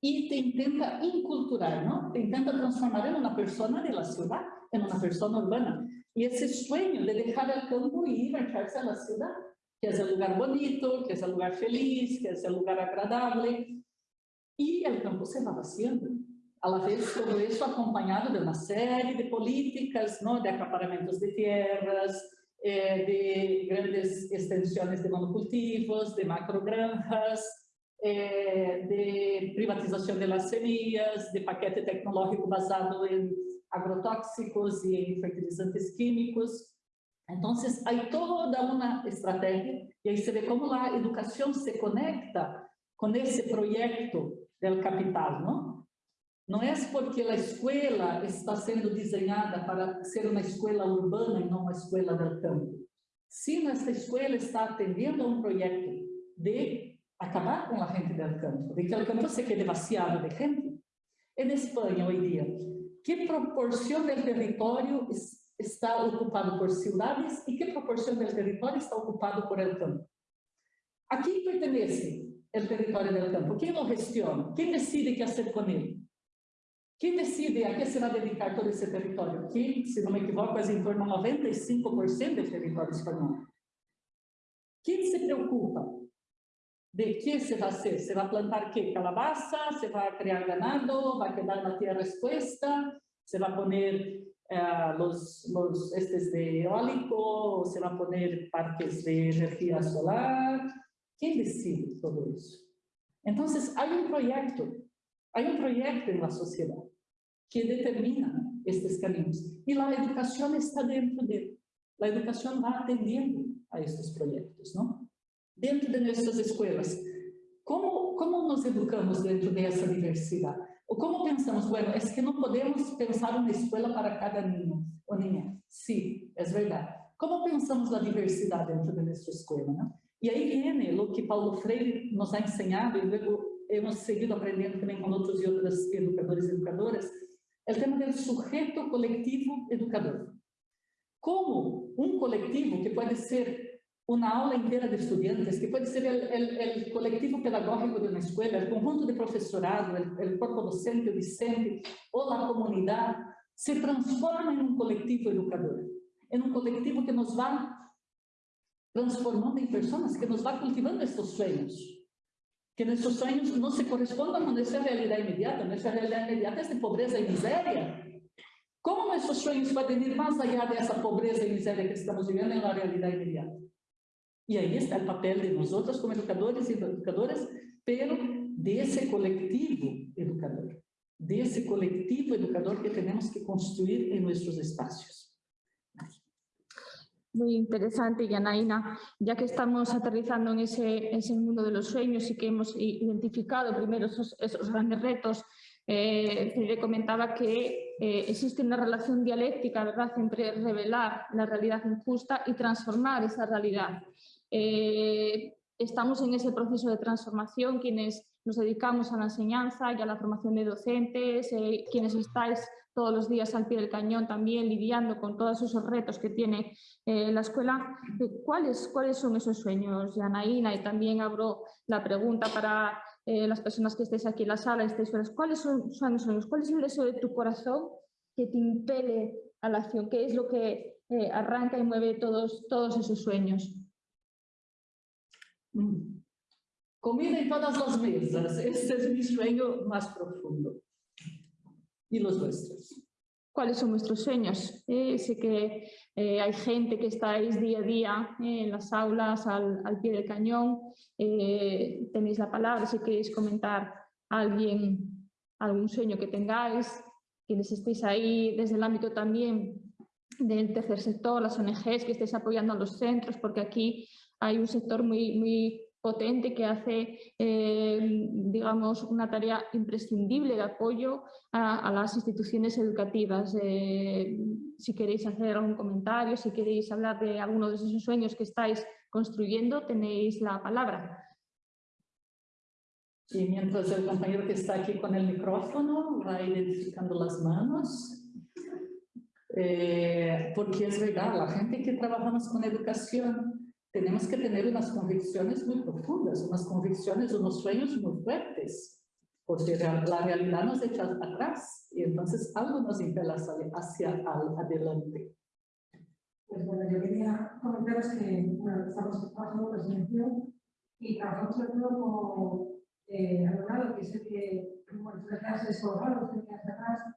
y te intenta inculturar, ¿no? Te intenta transformar en una persona de la ciudad, en una urbana. Y ese sueño de dejar el campo y marcharse a la ciudad, que es el lugar bonito, que es el lugar feliz, que es el lugar agradable, y el campo se va vaciando. A la vez, todo eso acompañado de una serie de políticas, ¿no? de acaparamientos de tierras, eh, de grandes extensiones de monocultivos, de macrogranjas, eh, de privatización de las de paquete tecnológico basado en agrotóxicos y en fertilizantes químicos. Entonces, hay toda una estrategia y ahí se ve cómo la educación se conecta con ese proyecto del capital, ¿no? Não é porque a escola está sendo desenhada para ser uma escola urbana e não uma escola del campo. Sim, esta escola está atendendo a um projeto de acabar com a gente del campo, de que o campo se quede vaciado de gente. En Espanha, hoje dia, que proporção do território está ocupado por cidades e que proporção do território está ocupado por el campo? A quem pertence o território del campo? Quem o gestiona? Quem decide o que fazer com ele? Quem decide a que se vai dedicar todo esse território? Que, se não me equivoco, é em torno a 95% do território espanhol. Quem se preocupa de que se vai? Se vai plantar quê? Calabaza? Se vai criar ganado? Vai quedar na terra expuesta? Se vai poner eh, los, los estes de eólico? Se vai poner parques de energia solar? Quem decide todo isso? Então, há um projeto, há um projeto na sociedade que determina estes caminhos. E a educação está dentro dele. A educação vai atendendo a estes projetos, não? Dentro de nossas escolas, como, como nos educamos dentro dessa diversidade? Ou como pensamos, bueno, é que não podemos pensar uma escola para cada menino ou ninguém. Sim, é verdade. Como pensamos a diversidade dentro de nossa escola, não? E aí vem o que Paulo Freire nos ha ensinado, e luego hemos seguido aprendendo também com outros e outras educadores e educadoras, o tema do sujeito coletivo educador. Como um coletivo, que pode ser uma aula inteira de estudantes, que pode ser o coletivo pedagógico de uma escola, o conjunto de professorado, o corpo docente, o discente, ou a comunidade, se transforma em um coletivo educador, em um coletivo que nos vai transformando em pessoas, que nos vai cultivando estes sonhos, que nuestros sueños no se correspondan con nuestra realidad inmediata. Nuestra realidad inmediata es de pobreza y miseria. ¿Cómo nuestros sueños pueden ir más allá de esa pobreza y miseria que estamos viviendo en la realidad inmediata? Y ahí está el papel de nosotros como educadores y educadoras, pero de ese colectivo educador, de ese colectivo educador que tenemos que construir en nuestros espacios. Muy interesante, Yanaina, ya que estamos aterrizando en ese, ese mundo de los sueños y que hemos identificado primero esos, esos grandes retos, eh, le comentaba que eh, existe una relación dialéctica ¿verdad? entre revelar la realidad injusta y transformar esa realidad. Eh, estamos en ese proceso de transformación, quienes nos dedicamos a la enseñanza y a la formación de docentes, eh, quienes estáis todos los días al pie del cañón también lidiando con todos esos retos que tiene eh, la escuela. ¿Cuáles, ¿Cuáles son esos sueños, Yanaína? Y también abro la pregunta para las personas que estéis aquí en la sala, estéis ¿cuáles son, son los sueños? ¿Cuál es el deseo de tu corazón que te impele a la acción? ¿Qué es lo que arranca y mueve todos, todos esos sueños? Comida en todas las mesas, este es mi sueño más profundo. y los vuestros. ¿Cuáles son vuestros sueños? Eh, sé que eh, hay gente que estáis día a día eh, en las aulas, al, pie del cañón. Eh, tenéis la palabra si queréis comentar alguien, algún sueño que tengáis, quienes estéis ahí desde el ámbito también del tercer sector, las ONGs que estéis apoyando a los centros, porque aquí hay un sector muy, muy potente que hace, eh, digamos, una tarea imprescindible de apoyo a, las instituciones educativas. Eh, si queréis hacer algún comentario, si queréis hablar de alguno de esos sueños que estáis construyendo, tenéis la palabra. Y mientras el compañero que está aquí con el micrófono va identificando las manos, eh, porque es verdad, la gente que trabajamos con educación tenemos que tener unas convicciones muy profundas, unas convicciones, unos sueños muy fuertes, porque la realidad nos echa atrás y entonces algo nos impela hacia adelante. Pues bueno, yo quería comentaros que bueno, estamos trabajando presencial y trabajamos sobre todo como eh, alumnado, que es el que, bueno, tres clases colgados, tres clases atrás,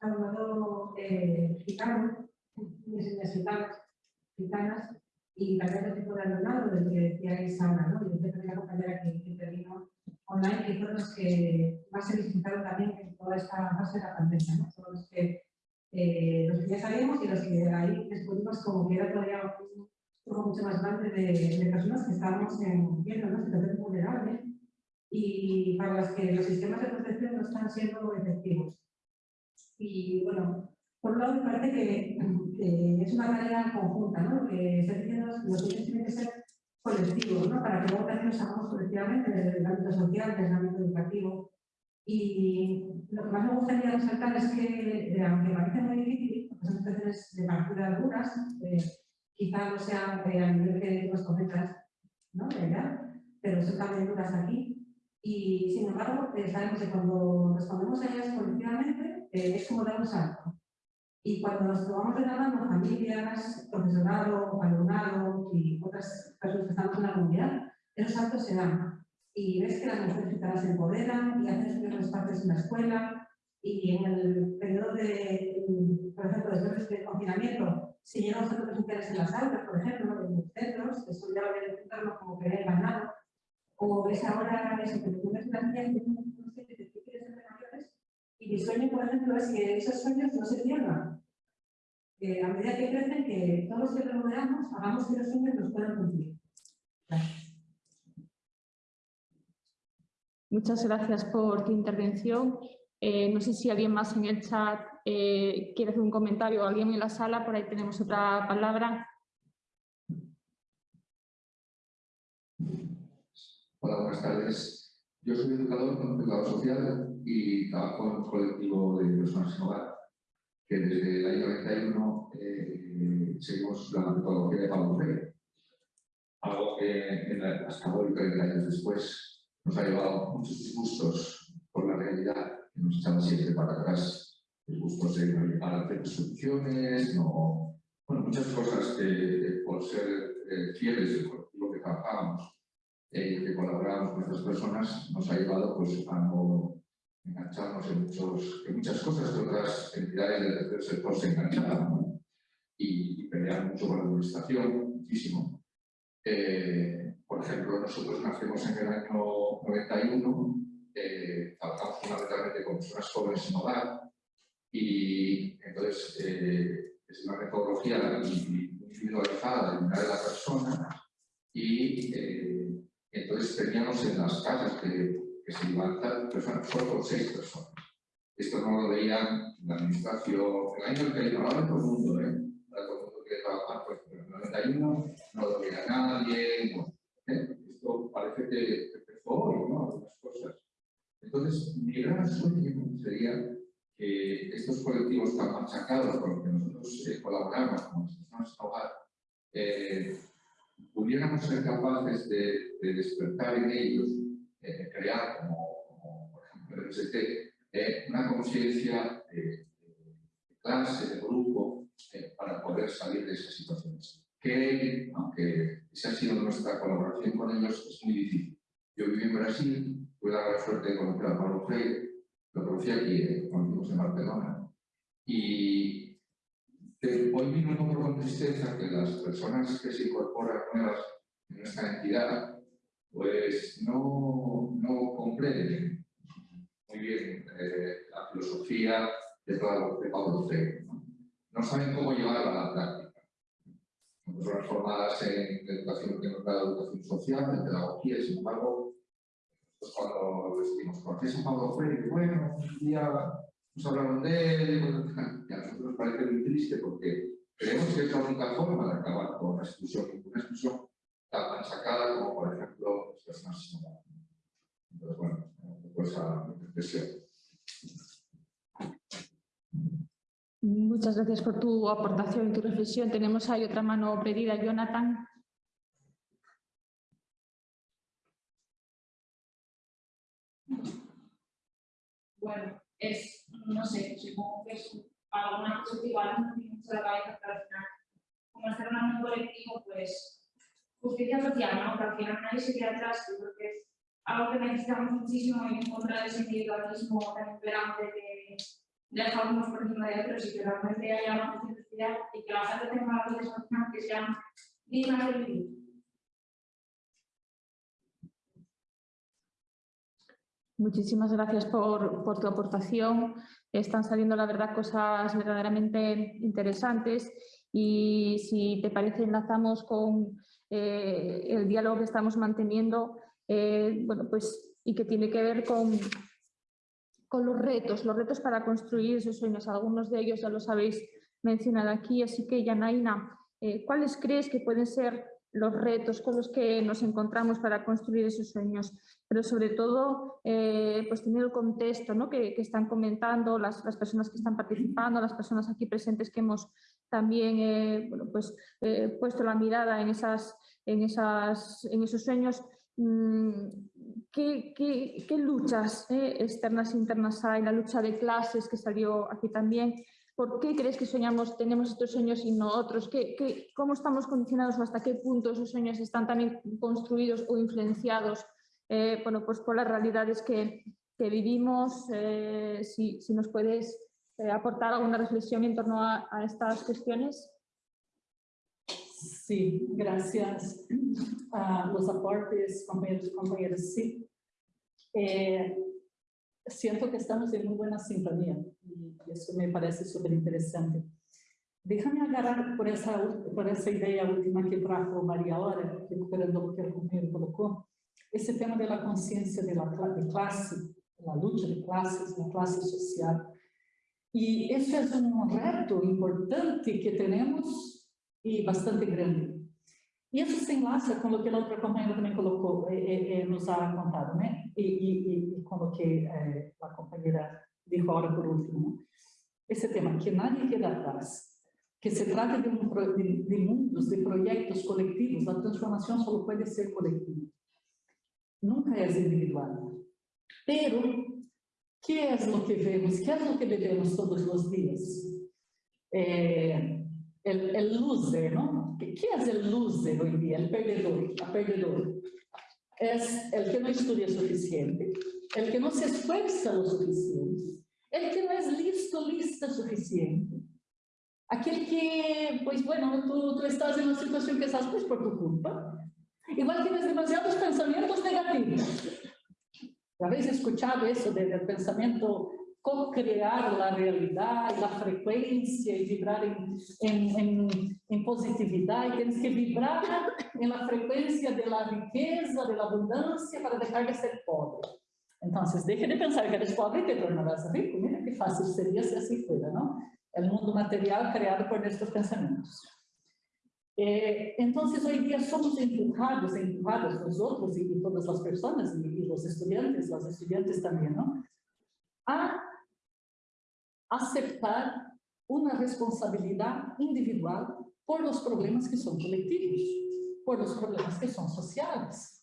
alumnado eh, gitano, gitanas, gitanas, y también el tipo de alumnado del que decíais ahora, ¿no? Y usted la compañera que, que intervino online, que fueron los que más se visitaron también en toda esta fase de la pandemia, ¿no? Son los que, eh, los que ya sabíamos y los que ahí descubrimos como que era todavía un grupo mucho más grande de, de personas que estábamos en, viendo, ¿no? Situación vulnerable y para las que los sistemas de protección no están siendo efectivos. Y bueno, por un lado me parece que, es una tarea conjunta, ¿no? Lo que está diciendo los niños tienen que ser colectivos, ¿no? Para que luego también nos hagamos colectivamente desde el ámbito social, desde el ámbito educativo. Y lo que más me gustaría resaltar es que, eh, aunque parece muy difícil, porque son situaciones de partida duras, eh, quizá no sean eh, a nivel que nos comentas, ¿no? Allá, pero son también duras aquí. Y sin embargo, eh, sabemos que cuando respondemos a ellas colectivamente, eh, es como dar un salto. Y cuando nos la mano familias, profesorado, alumnado y otras personas que estamos en la comunidad, esos saltos se dan. Y ves que las mujeres se empoderan y hacen sus primeros partes en la escuela. Y en el periodo de, por ejemplo, después del confinamiento, si llegamos a presenciales en las aulas, por ejemplo, en los centros, eso ya lo voy a como que he ganado, o ves ahora eso, que tú ves una que no que te quieres ser mayores, y mi sueño, por ejemplo, es que esos sueños no se pierdan. Que a medida que crecen, que todos los que rodeamos hagamos que los sueños nos puedan cumplir. Gracias. Muchas gracias por tu intervención. Eh, no sé si alguien más en el chat eh, quiere hacer un comentario o alguien en la sala, por ahí tenemos otra palabra. Hola, buenas tardes. Yo soy educador, educador social y trabajo en un colectivo de personas sin hogar, que desde el año 91 eh, seguimos la metodología de Pablo Freire. Algo que en la, hasta hoy, 30 años después, nos ha llevado muchos disgustos por la realidad, que nos echaba siempre para atrás, disgustos de no llegar a hacer soluciones, no... Bueno, muchas cosas que por ser eh, fieles del colectivo que trabajábamos eh, que colaboramos con estas personas nos ha llevado pues, a no engancharnos en, muchos, en muchas cosas que otras entidades del tercer sector se enganchaban ¿no? y, y mucho con la administración, muchísimo. Eh, por ejemplo, nosotros nacemos en el año 91, eh, trabajamos fundamentalmente con personas jóvenes sin hogar y entonces eh, es una metodología individualizada de la persona y eh, entonces teníamos en las casas que, que se levantan personas, solo con seis personas. Esto no lo veían la administración, el año que ahora todo el mundo, ¿eh? Ahora todo el mundo quiere trabajar, pues en el 91 no lo veía nadie, bueno, ¿eh? Esto parece que empezó hoy, ¿no? Algunas cosas. Entonces, mi gran sueño sería que estos colectivos tan machacados con los que nosotros eh, colaboramos, como las personas hogar, eh, pudiéramos ser capaces de, de despertar en ellos, eh, crear, como, como, por ejemplo el MST, eh, una conciencia de, de, clase, de grupo, eh, para poder salir de esas situaciones. Que, aunque esa ha sido nuestra colaboración con ellos, es muy difícil. Yo viví en Brasil, tuve la suerte de conocer a Pablo Freire, lo conocí aquí, eh, conocimos en Barcelona, y hoy mismo noto con tristeza que las personas que se incorporan nuevas en esta entidad, pues no, no comprenden muy bien eh, la filosofía de, de Pablo Freire. ¿no? ¿no? saben cómo llevarla a la práctica. Personas formadas en educación que nos da educación social, en pedagogía, sin embargo, pues cuando decimos, ¿conoces a Pablo Freire? Bueno, un día nos hablaron de él, y a nosotros nos parece muy triste porque creemos que es la única forma de acabar con la exclusión, una exclusión tan sacada como, por ejemplo, las personas sin hogar. Entonces, bueno, pues esa reflexión. Muchas gracias por tu aportación y tu reflexión. Tenemos ahí otra mano pedida, Jonathan. Bueno, es, no sé, supongo que es alguna cosa que igual no tiene mucho la cabeza, pero al final, como en un colectivo, pues justicia social, ¿no? Al final nadie se queda atrás, yo creo que es algo que necesitamos muchísimo en contra de ese individualismo tan imperante que deja unos por encima de otros y que realmente haya una justicia social y que la gente tenga una vida social que sean dignas de vivir. Muchísimas gracias por, tu aportación. Están saliendo, la verdad, cosas verdaderamente interesantes y si te parece enlazamos con eh, el diálogo que estamos manteniendo. Eh, bueno, pues y que tiene que ver con, con los retos, los retos para construir esos sueños. Algunos de ellos ya los habéis mencionado aquí, así que Yanaina, eh, ¿cuáles crees que pueden ser los retos con los que nos encontramos para construir esos sueños, pero sobre todo eh, pues tener el contexto ¿no? que, están comentando las, las, personas que están participando, las personas aquí presentes que hemos también eh, bueno, pues, puesto la mirada en, esas, en, esas, en esos sueños. Mm, ¿Qué, qué, qué luchas externas e internas hay? La lucha de clases que salió aquí también. ¿Por qué crees que soñamos, tenemos estos sueños y no otros? ¿Qué, cómo estamos condicionados o hasta qué punto esos sueños están también construidos o influenciados eh, bueno, pues por las realidades que, vivimos? Eh, si, si, nos puedes eh, aportar alguna reflexión en torno a, a, estas cuestiones. Sí, gracias a los aportes, compañeros y compañeras. Sí. Siento que estamos en muy buena sintonía y eso me parece súper interesante. Déjame agarrar por essa, por essa ideia última que trajo Maria Ora, recuperando o que o companheiro colocou, esse tema da consciência de, de classe, da luta de classes, da classe social. E esse é um reto importante que temos e bastante grande. Isso se enlaça com o que a outra companheira também colocou, e, e, e nos ha contado, né? E, e, e com o que a companheira dijo agora por último. Esse tema, que nadie queda atrás, que se trata de, um, de, de mundos, de projetos coletivos, a transformação só pode ser coletiva. Nunca é individual. Pero, que é o que vemos, que é o que vivemos todos os dias? Eh, el, el. ¿Qué, ¿Qué, es el loser hoy día? El perdedor, la perdedor. Es el que no estudia suficiente, el que no se esfuerza lo suficiente, el que no es listo, lista suficiente. Aquel que, pues bueno, tú, tú estás en una situación que estás pues por tu culpa. Igual tienes demasiados pensamientos negativos. ¿Habéis escuchado eso del pensamiento co-crear la realidad, la frecuencia y vibrar en, en, en, en, positividad. Y tienes que vibrar en la frecuencia de la riqueza, de la abundancia para dejar de ser pobre. Entonces, deje de pensar que eres pobre y te tornarás rico. Mira qué fácil sería si así fuera, ¿no? El mundo material creado por nuestros pensamientos. Eh, entonces, hoy día somos empujados, empujados nosotros y, y todas las personas, y, y los estudiantes, las estudiantes también, ¿no? A aceptar uma responsabilidade individual por os problemas que são coletivos, por os problemas que são sociais.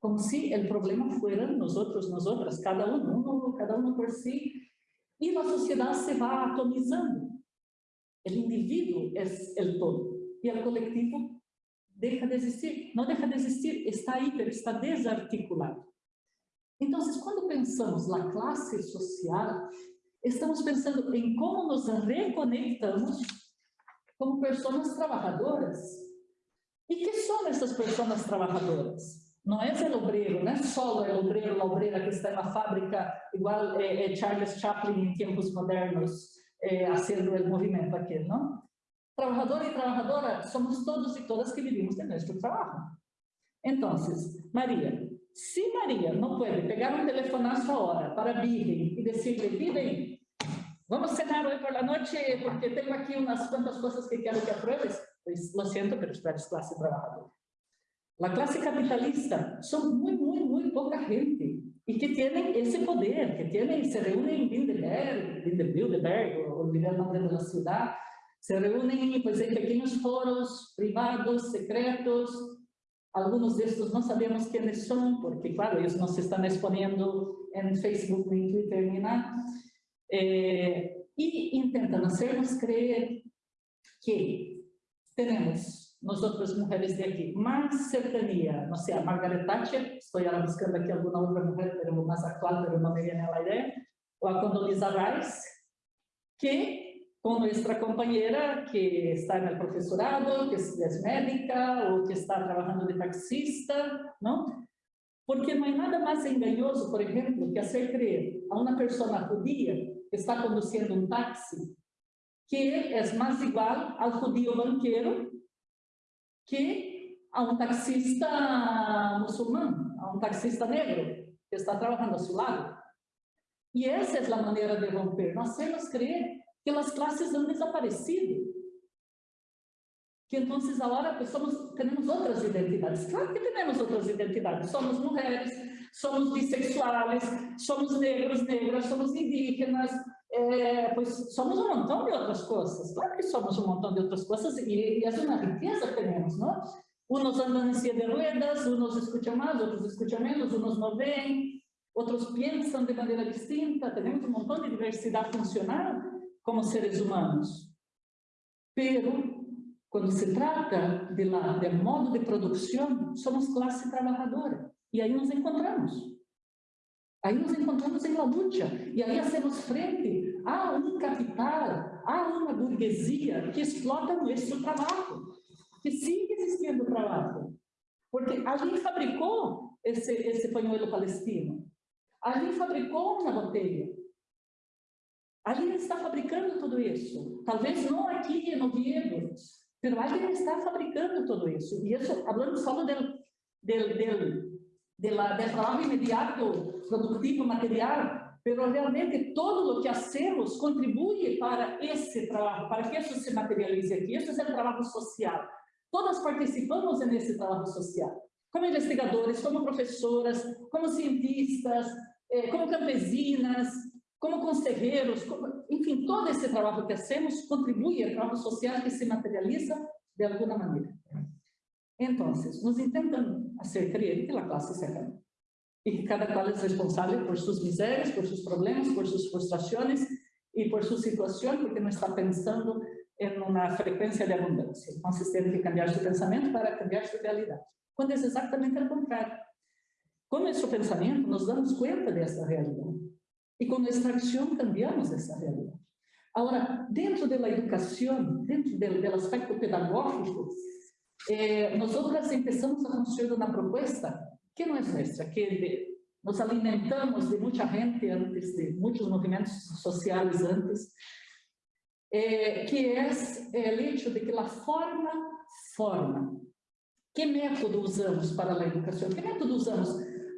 Como se o problema fuera nós outros, nós outras, cada um, um, cada um por si, e a sociedade se vai atomizando. O indivíduo é o todo, e o coletivo deixa de existir. Não deixa de existir, está aí, mas está desarticulado. Então, quando pensamos na classe social, estamos pensando em como nos reconectamos como pessoas trabalhadoras. E que são essas pessoas trabalhadoras? Não é o obreiro, não é só o obreiro, a obreira que está na fábrica, igual é, é Charles Chaplin em tempos modernos, é, fazendo o movimento aqui, não? Trabalhador e trabalhadora somos todos e todas que vivimos de nosso trabalho. Então, Maria, se Maria não pode pegar um telefonazo agora para Virgem e dizer-lhe, Virgem, Vamos cenar hoy por la noche porque tengo aquí unas cuantas cosas que quiero que apruebes. Pues lo siento, pero tú eres clase trabajadora. La clase capitalista. Son muy, muy, muy poca gente. Y que tienen ese poder, que tienen, se reúnen en Bilderberg, Bilderberg, olvidé el nombre de la ciudad, se reúnen pues, en pequeños foros privados, secretos, algunos de estos no sabemos quiénes son, porque claro, ellos no se están exponiendo en Facebook, ni en Twitter, ni nada, eh, y intentan hacernos creer que tenemos nosotras mujeres de aquí más cercanía, no sé, a Margaret Thatcher, estoy ahora buscando aquí alguna otra mujer, pero más actual, pero no me viene a la idea, o a Condoleezza Rice, que con nuestra compañera que está en el profesorado, que es médica o que está trabajando de taxista, ¿no? Porque não é nada mais engañoso, por exemplo, que hacer creer a uma pessoa judia que está conduzindo um táxi que é mais igual ao judío banqueiro que a um taxista muçulmano, a um taxista negro. que está trabajando a su lado. Y esa es la manera de romper, no hacernos creer que las clases han desaparecido. Que ahora pues somos, tenemos otras identidades. Claro que tenemos otras identidades. Somos mujeres, somos bisexuales, somos negros, negras, somos indígenas, eh, pues somos un montón de otras cosas. Claro que somos un montón de otras cosas y, y es una riqueza que tenemos, ¿no? Unos andan en silla de ruedas, unos escuchan más, otros escuchan menos, unos no ven, otros piensan de manera distinta. Tenemos un montón de diversidad funcional como seres humanos. Pero, cuando se trata de la, del modo de producción, somos clase trabajadora. Y ahí nos encontramos. Ahí nos encontramos en la lucha. Y ahí hacemos frente a un capital, a una burguesía que explota nuestro trabajo que sigue existiendo trabalho. Porque alguém fabricou esse, esse pañuelo palestino. Alguém fabricou uma botella. Alguém está fabricando tudo isso. Talvez não aqui em Oviedo, mas alguém está fabricando tudo isso. E isso, falando só do, del, del, de la, del trabalho imediato, produtivo, material, pero realmente todo o que hacemos contribui para esse trabalho, para que isso se materialize aqui. Isso é um trabalho social. Todas participamos nesse trabalho social, como investigadores, como professoras, como cientistas, eh, como campesinas, como conselheiros, como, enfim, todo esse trabalho que hacemos contribui ao trabalho social que se materializa de alguma maneira. Então, nos intentamos fazer crer que a classe se acaba e que cada qual é responsável por suas misérias, por seus problemas, por suas frustrações e por sua situação, porque não está pensando en una frecuencia de abundancia. Entonces tiene que cambiar su pensamiento para cambiar su realidad. Cuando es exactamente al contrario. Con nuestro pensamiento nos damos cuenta de esta realidad. Y con nuestra acción cambiamos esa realidad. Ahora, dentro de la educación, dentro del, del aspecto pedagógico, eh, nosotros empezamos a construir una propuesta que no es nuestra, que de, nos alimentamos de mucha gente antes, de muchos movimientos sociales antes, eh, que é o hecho de que a forma forma. Que método usamos para a educação? Que método usamos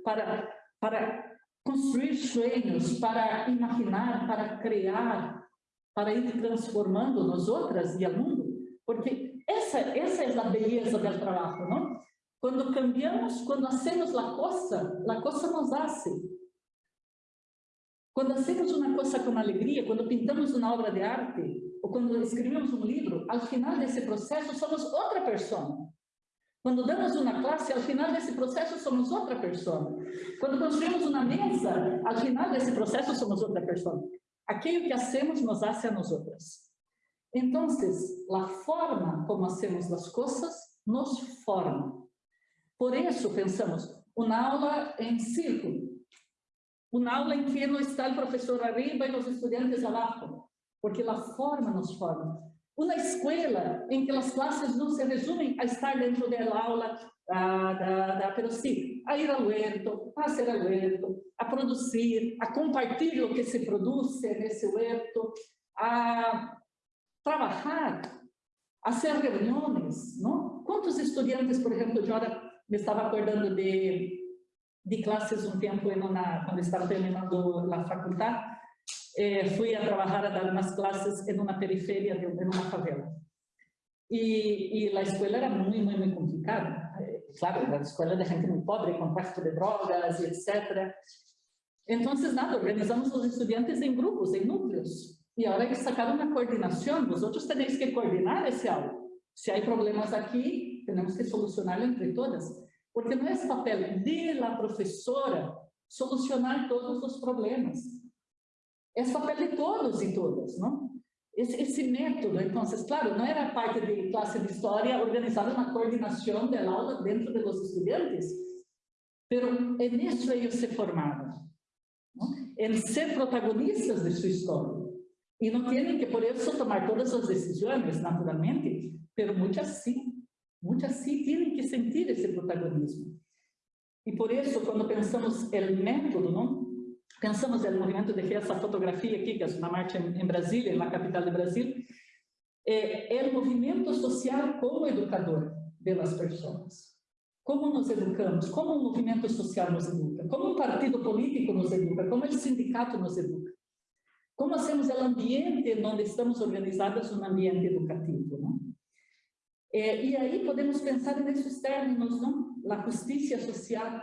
para, para construir sonhos, para imaginar, para criar, para ir transformando nós outras e o mundo? Porque essa, essa é a beleza do trabalho, não? Quando cambiamos, quando hacemos a coisa, a coisa nos hace. Quando hacemos uma coisa com alegria, quando pintamos uma obra de arte, ou quando escrevemos um livro, ao final desse processo somos outra pessoa. Quando damos uma classe, ao final desse processo somos outra pessoa. Quando construímos uma mesa, ao final desse processo somos outra pessoa. Aquilo que hacemos nos hace a nós outras. Então, a forma como hacemos as coisas nos forma. Por isso, pensamos, uma aula em círculo, uma aula em que não está o professor arriba e os estudantes abaixo, porque a forma nos forma. Uma escola em que as classes não se resumem a estar dentro da aula, da, da, sim, a ir ao huerto, a ser ao huerto, a produzir, a compartilhar o que se produz nesse huerto, a trabalhar, a hacer reuniões, não? Quantos estudantes, por exemplo, eu agora me estava acordando de, de classes um tempo na, quando estava terminando a faculdade, eh, fui a trabajar a dar unas clases en una periferia de, en una favela. Y, y, la escuela era muy, muy, muy complicada. Eh, claro, era la escuela de gente muy pobre, con tráfico de drogas etc. Entonces, nada, organizamos los estudiantes en grupos, en núcleos. Y ahora hay que sacar una coordinación. Vosotros tenéis que coordinar ese algo. Si hay problemas aquí, tenemos que solucionarlo entre todas. Porque no es papel de la solucionar todos los problemas é papel de todos e todas, não? Esse, esse método, então, claro, não era parte de classe de história organizar uma coordenação da aula dentro dos estudantes, pero en isso ellos se formaram, en ser protagonistas de sua história. E não têm que, por isso, tomar todas as decisões, naturalmente, pero muitas sim, muitas sim têm que sentir esse protagonismo. E por isso, quando pensamos o método, não? pensamos no movimento de que essa fotografia aqui, que é uma marcha em Brasília, na capital do Brasil, é, é o movimento social como educador das pessoas. como nos educamos, como o movimento social nos educa, como um partido político nos educa, como o sindicato nos educa. Como hacemos o ambiente onde estamos organizados um ambiente educativo, não? É, e aí podemos pensar nesses términos, não? A justiça social,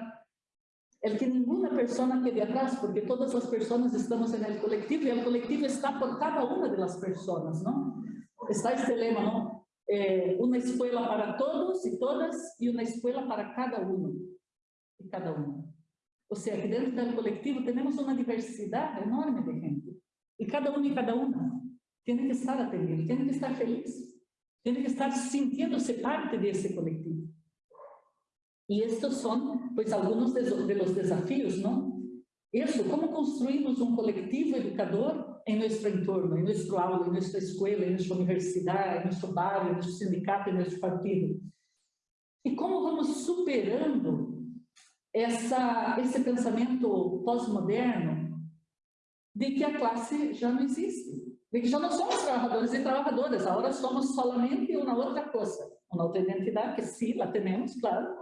el que nenhuma pessoa quede atrás, porque todas as pessoas estamos no coletivo e o coletivo está por cada uma das pessoas, não? Está este lema, não? É, uma escola para todos e todas e uma escola para cada um e cada uma. Ou seja, que dentro do coletivo temos uma diversidade enorme de gente. E cada um e cada uma tem que estar atendido, tem que estar feliz, tem que estar sintiendo-se parte desse coletivo. E estes são, pois, alguns de los desafios, não? Isso, como construímos um coletivo educador em nosso entorno, em nosso aula, em nossa escola, em nossa universidade, em nosso barrio, em nosso sindicato, em nosso partido. E como vamos superando essa, esse pensamento pós-moderno de que a classe já não existe, de que já não somos trabalhadores e trabalhadoras, agora somos solamente uma outra coisa, uma outra identidade, que sim, la temos, claro,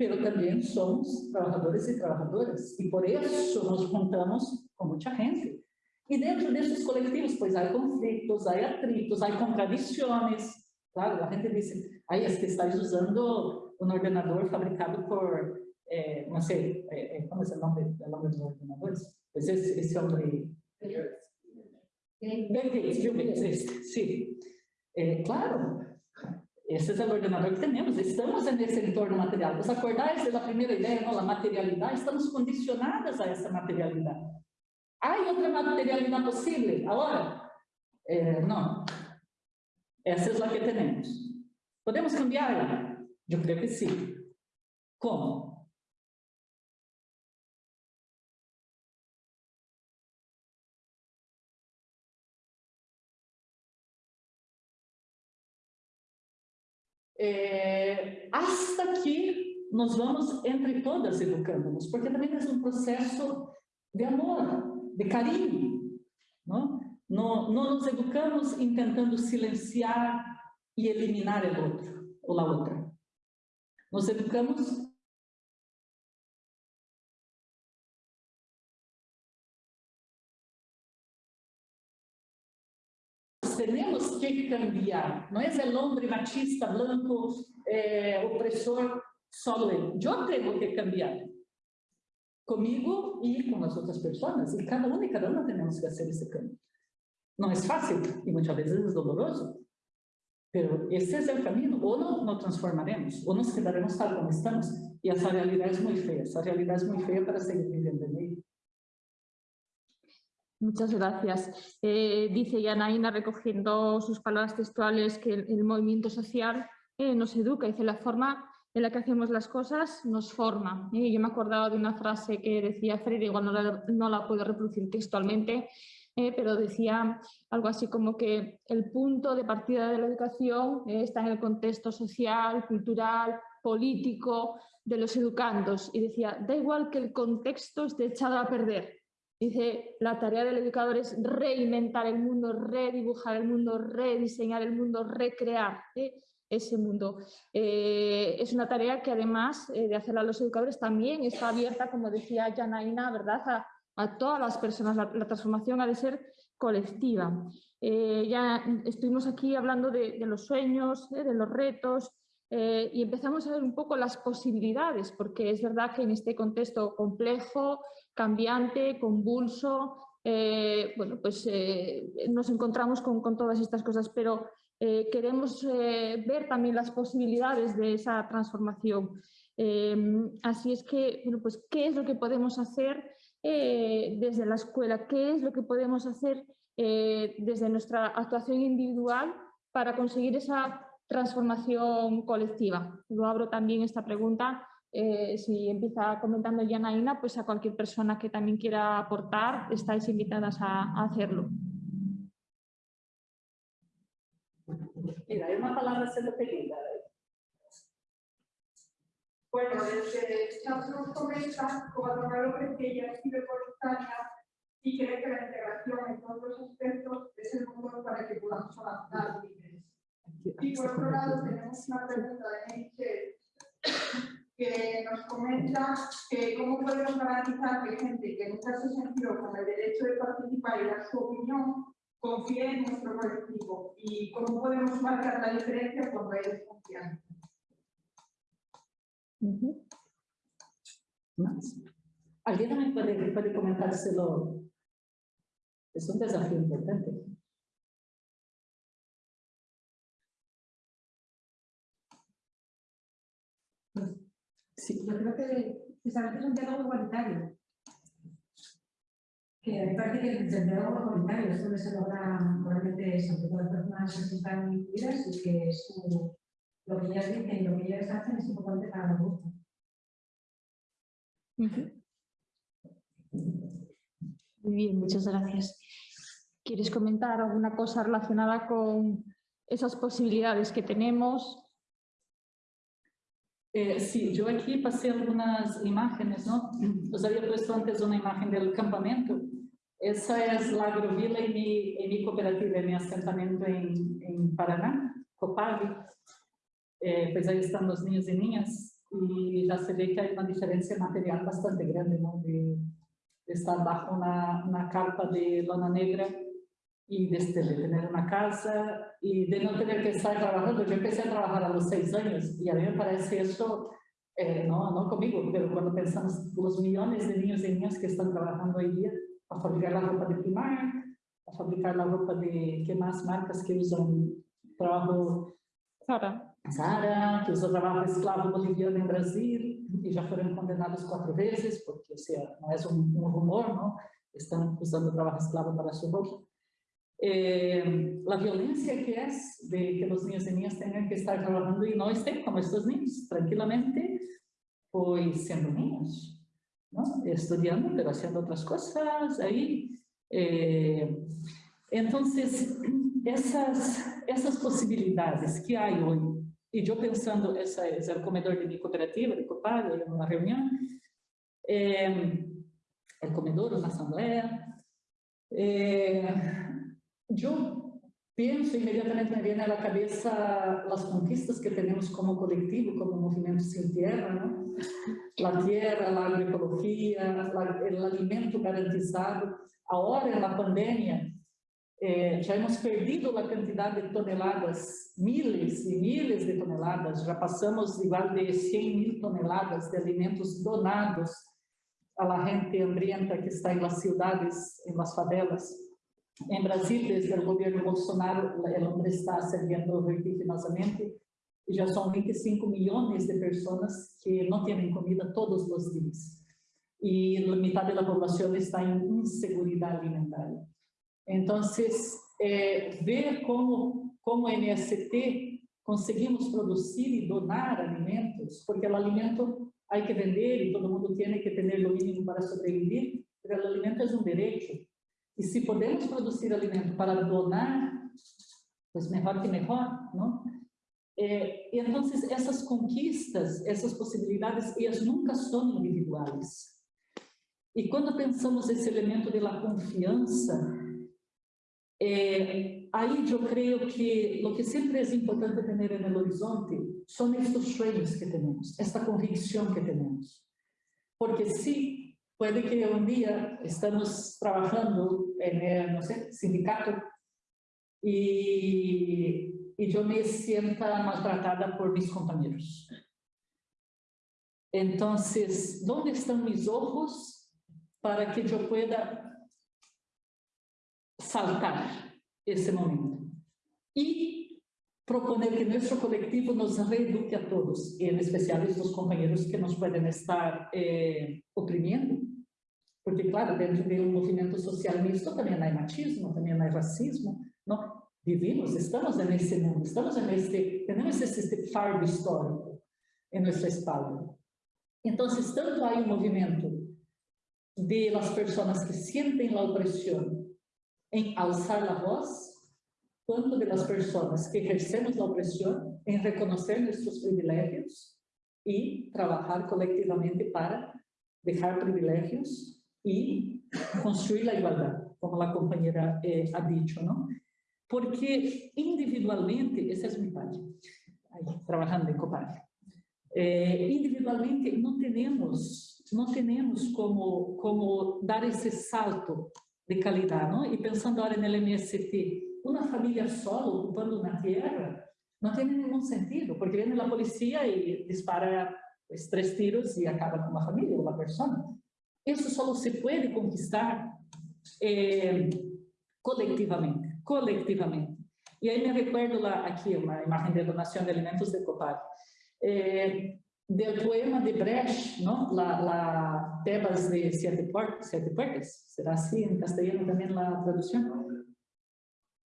mas também somos trabalhadores e trabalhadoras, e por isso nos juntamos com muita gente. E dentro desses coletivos, pois, há conflitos, há atritos, há contradições, claro, a gente diz, aí é que estás usando um ordenador fabricado por, eh, não sei, eh, como é o nome, o nome dos ordenadores? Pues esse, esse homem... Bill Gates, Bill Gates, sim. É, claro, esse é o ordenador que temos, estamos nesse entorno material. Os acordais da primeira ideia, não, a materialidade, estamos condicionadas a essa materialidade. Há outra materialidade possível? Agora? É, não. Essa é a que temos. Podemos cambiá-la? Eu creio que sim. Como? É, hasta que nós vamos entre todas educando-nos, porque também é um processo de amor, de carinho. Não? Não, não nos educamos tentando silenciar e eliminar o outro ou a outra. Nos educamos que cambiar. No es el hombre machista, blanco, eh, opresor, solo él. Yo tengo que cambiar. Comigo y con las otras personas. Y cada uno y cada una tenemos que hacer ese cambio. No es fácil y muchas veces es doloroso. Pero ese es el camino. O no nos transformaremos, o nos quedaremos tal como estamos. Y esa realidad es muy fea. Esa realidad es muy fea para seguir viviendo en ella. Muchas gracias. Eh, dice Yanaina, recogiendo sus palabras textuales, que el, movimiento social eh, nos educa. Dice, la forma en la que hacemos las cosas nos forma. ¿eh? Yo me acordaba de una frase que decía Freire, igual no la, no la puedo reproducir textualmente, pero decía algo así como que el punto de partida de la educación está en el contexto social, cultural, político de los educandos. Y decía, da igual que el contexto esté echado a perder, Dice, la tarea del educador es reinventar el mundo, redibujar el mundo, rediseñar el mundo, recrear ¿eh? ese mundo. Eh, es una tarea que además eh, de hacerla a los educadores también está abierta, como decía Janaina, ¿verdad? A, todas las personas. La, transformación ha de ser colectiva. ya estuvimos aquí hablando de, de los sueños, de los retos, y empezamos a ver un poco las posibilidades, porque es verdad que en este contexto complejo, cambiante, convulso, eh, bueno, pues eh, nos encontramos con, todas estas cosas, pero eh, queremos ver también las posibilidades de esa transformación. Em, así es que, bueno, pues, ¿qué es lo que podemos hacer desde la escuela? ¿Qué es lo que podemos hacer desde nuestra actuación individual para conseguir esa transformación colectiva? Lo abro también esta pregunta eh, si empieza comentando Yanaina, pues a cualquier persona que también quiera aportar, estáis invitadas a, hacerlo. Mira, hay una palabra siendo pedida. Bueno, desde nos comenta, como lo que ella escribe voluntaria y cree que la integración en todos los aspectos es el motor para que podamos avanzar. Y por otro lado tenemos una pregunta de Michelle que nos comenta que cómo podemos garantizar que gente que nunca se sintió con el derecho de participar y dar su opinión confíe en nuestro colectivo y cómo podemos marcar la diferencia cuando hay desconfianza. ¿Alguien también puede, puede comentárselo? Es un desafío importante. Sí. Yo creo que precisamente es un diálogo igualitario. Que me parece que el diálogo igualitario es donde se logra realmente eso, que todas las personas se sientan incluidas y que lo que ellas dicen y lo que ellas hacen es importante para los grupos. Muy bien, muchas gracias. ¿Quieres comentar alguna cosa relacionada con esas posibilidades que tenemos? Eh, sí, yo aquí pasé algunas imágenes, ¿no? Os había puesto antes una imagen del campamento. Esa es la agrovila en mi, mi cooperativa, mi asentamiento en, en Paraná, Copag. Eh, pues ahí están los niños y niñas y ya se ve que hay una diferencia material bastante grande, ¿no? De, de estar bajo una, una carpa de lona negra y de, de, tener una casa y de no tener que estar trabajando. Yo empecé a trabajar a los seis años y a mí me parece eso, eh, no, no conmigo, pero cuando pensamos los millones de niños y niñas que están trabajando hoy día a fabricar la ropa de Primark, a fabricar la ropa de, ¿qué más marcas que usan trabajo? Sara. Sara, que usa trabajo esclavo boliviano en Brasil y ya fueron condenados cuatro veces, porque o sea, no es un, un rumor, ¿no? Están usando trabajo esclavo para su ropa. Eh, la violencia que es de que los niños y niñas tengan que estar trabajando y no estén como estos niños, tranquilamente, pues siendo niños, ¿no? estudiando, pero haciendo otras cosas ahí. Eh, entonces, esas, esas posibilidades que hay hoy, y yo pensando, ese es el comedor de mi cooperativa, de Copag, en una reunión, eh, el comedor, una asamblea, eh, yo pienso inmediatamente me viene a la cabeza las conquistas que tenemos como colectivo, como movimiento sin tierra, ¿no? La tierra, la agroecología, la, el alimento garantizado. Ahora en la pandemia eh, ya hemos perdido la cantidad de toneladas, miles y miles de toneladas, ya pasamos igual de 100 mil toneladas de alimentos donados a la gente hambrienta que está en las ciudades, en las favelas. En Brasil, desde el gobierno Bolsonaro, el hombre está ascendiendo vertiginosamente y ya son 25 millones de personas que no tienen comida todos los días. Y la mitad de la población está en inseguridad alimentaria. Entonces, eh, ver cómo, cómo MST conseguimos producir y donar alimentos, porque el alimento hay que vender y todo el mundo tiene que tener lo mínimo para sobrevivir, pero el alimento es un derecho. Y si podemos producir alimento para donar, pues mejor que mejor, ¿no? Eh, y entonces esas conquistas, esas posibilidades, ellas nunca son individuales. Y cuando pensamos ese elemento de la confianza, eh, ahí yo creo que lo que siempre es importante tener en el horizonte son estos sueños que tenemos, esta convicción que tenemos. Porque sí, puede que un día estamos trabajando en el, no sé, sindicato y, y yo me sienta maltratada por mis compañeros. Entonces, ¿dónde están mis ojos para que yo pueda saltar ese momento? Y proponer que nuestro colectivo nos reeduque a todos, y en especial estos compañeros que nos pueden estar eh, oprimiendo. Porque, claro, dentro de um movimento social mixto também há machismo, também há racismo, não? Vivimos, estamos nesse mundo, estamos nesse, temos esse fardo histórico em nossa espalda. Então, tanto há um movimento de las pessoas que sentem a opressão em alçar a voz, quanto de pessoas que exercemos a opressão em reconhecer nossos privilégios e trabalhar coletivamente para deixar privilégios y construir la igualdad, como la compañera eh, ha dicho, ¿no? Porque individualmente, esa es mi parte, ahí, trabajando en Copag, Eh, individualmente no tenemos, no tenemos como, como dar ese salto de calidad, ¿no? Y pensando ahora en el MST, una familia solo ocupando una tierra no tiene ningún sentido, porque viene la policía y dispara tres tiros y acaba con la familia o la persona. Eso solo se puede conquistar eh, colectivamente, colectivamente. Y ahí me recuerdo la, aquí una imagen de donación de alimentos de Copar. Eh, del poema de Brecht, ¿no? La, la Tebas de Siete, Puertas, Siete Puertas, será así en castellano también la traducción.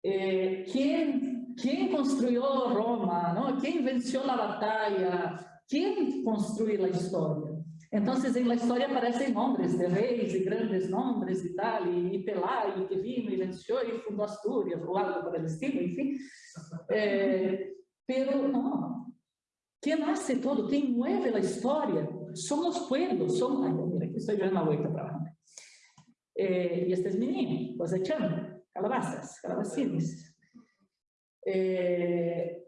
Eh, ¿quién, ¿Quién construyó Roma? ¿no? ¿Quién venció la batalla? ¿Quién construyó la historia? Entonces, en la historia aparecen nombres de reyes y grandes nombres y tal, y, y Pelayo que vino y venció y fundó Asturias, o algo por el estilo, en fin. Pero todo, quien mueve la historia, son los pueblos, son... Ay, mira, aquí estoy yo en la para abajo. Eh, y este es mi niño, cosechando calabazas, calabacines. Eh,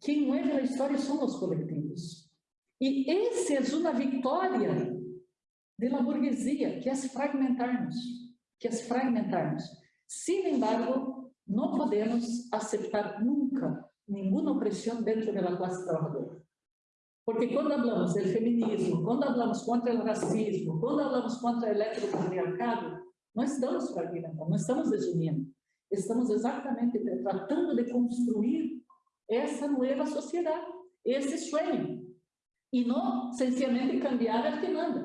quien mueve la historia son los colectivos. Y esa es una victoria de la burguesía, que es fragmentarnos, que es fragmentarnos. Sin embargo, no podemos aceptar nunca ninguna opresión dentro de la clase trabajadora. Porque cuando hablamos del feminismo, cuando hablamos contra el racismo, cuando hablamos contra el electropatriarcado, no estamos fragmentando, no estamos desuniendo. Estamos exactamente tratando de construir essa nueva sociedad, esse sueño. Y no sencillamente cambiar el que manda.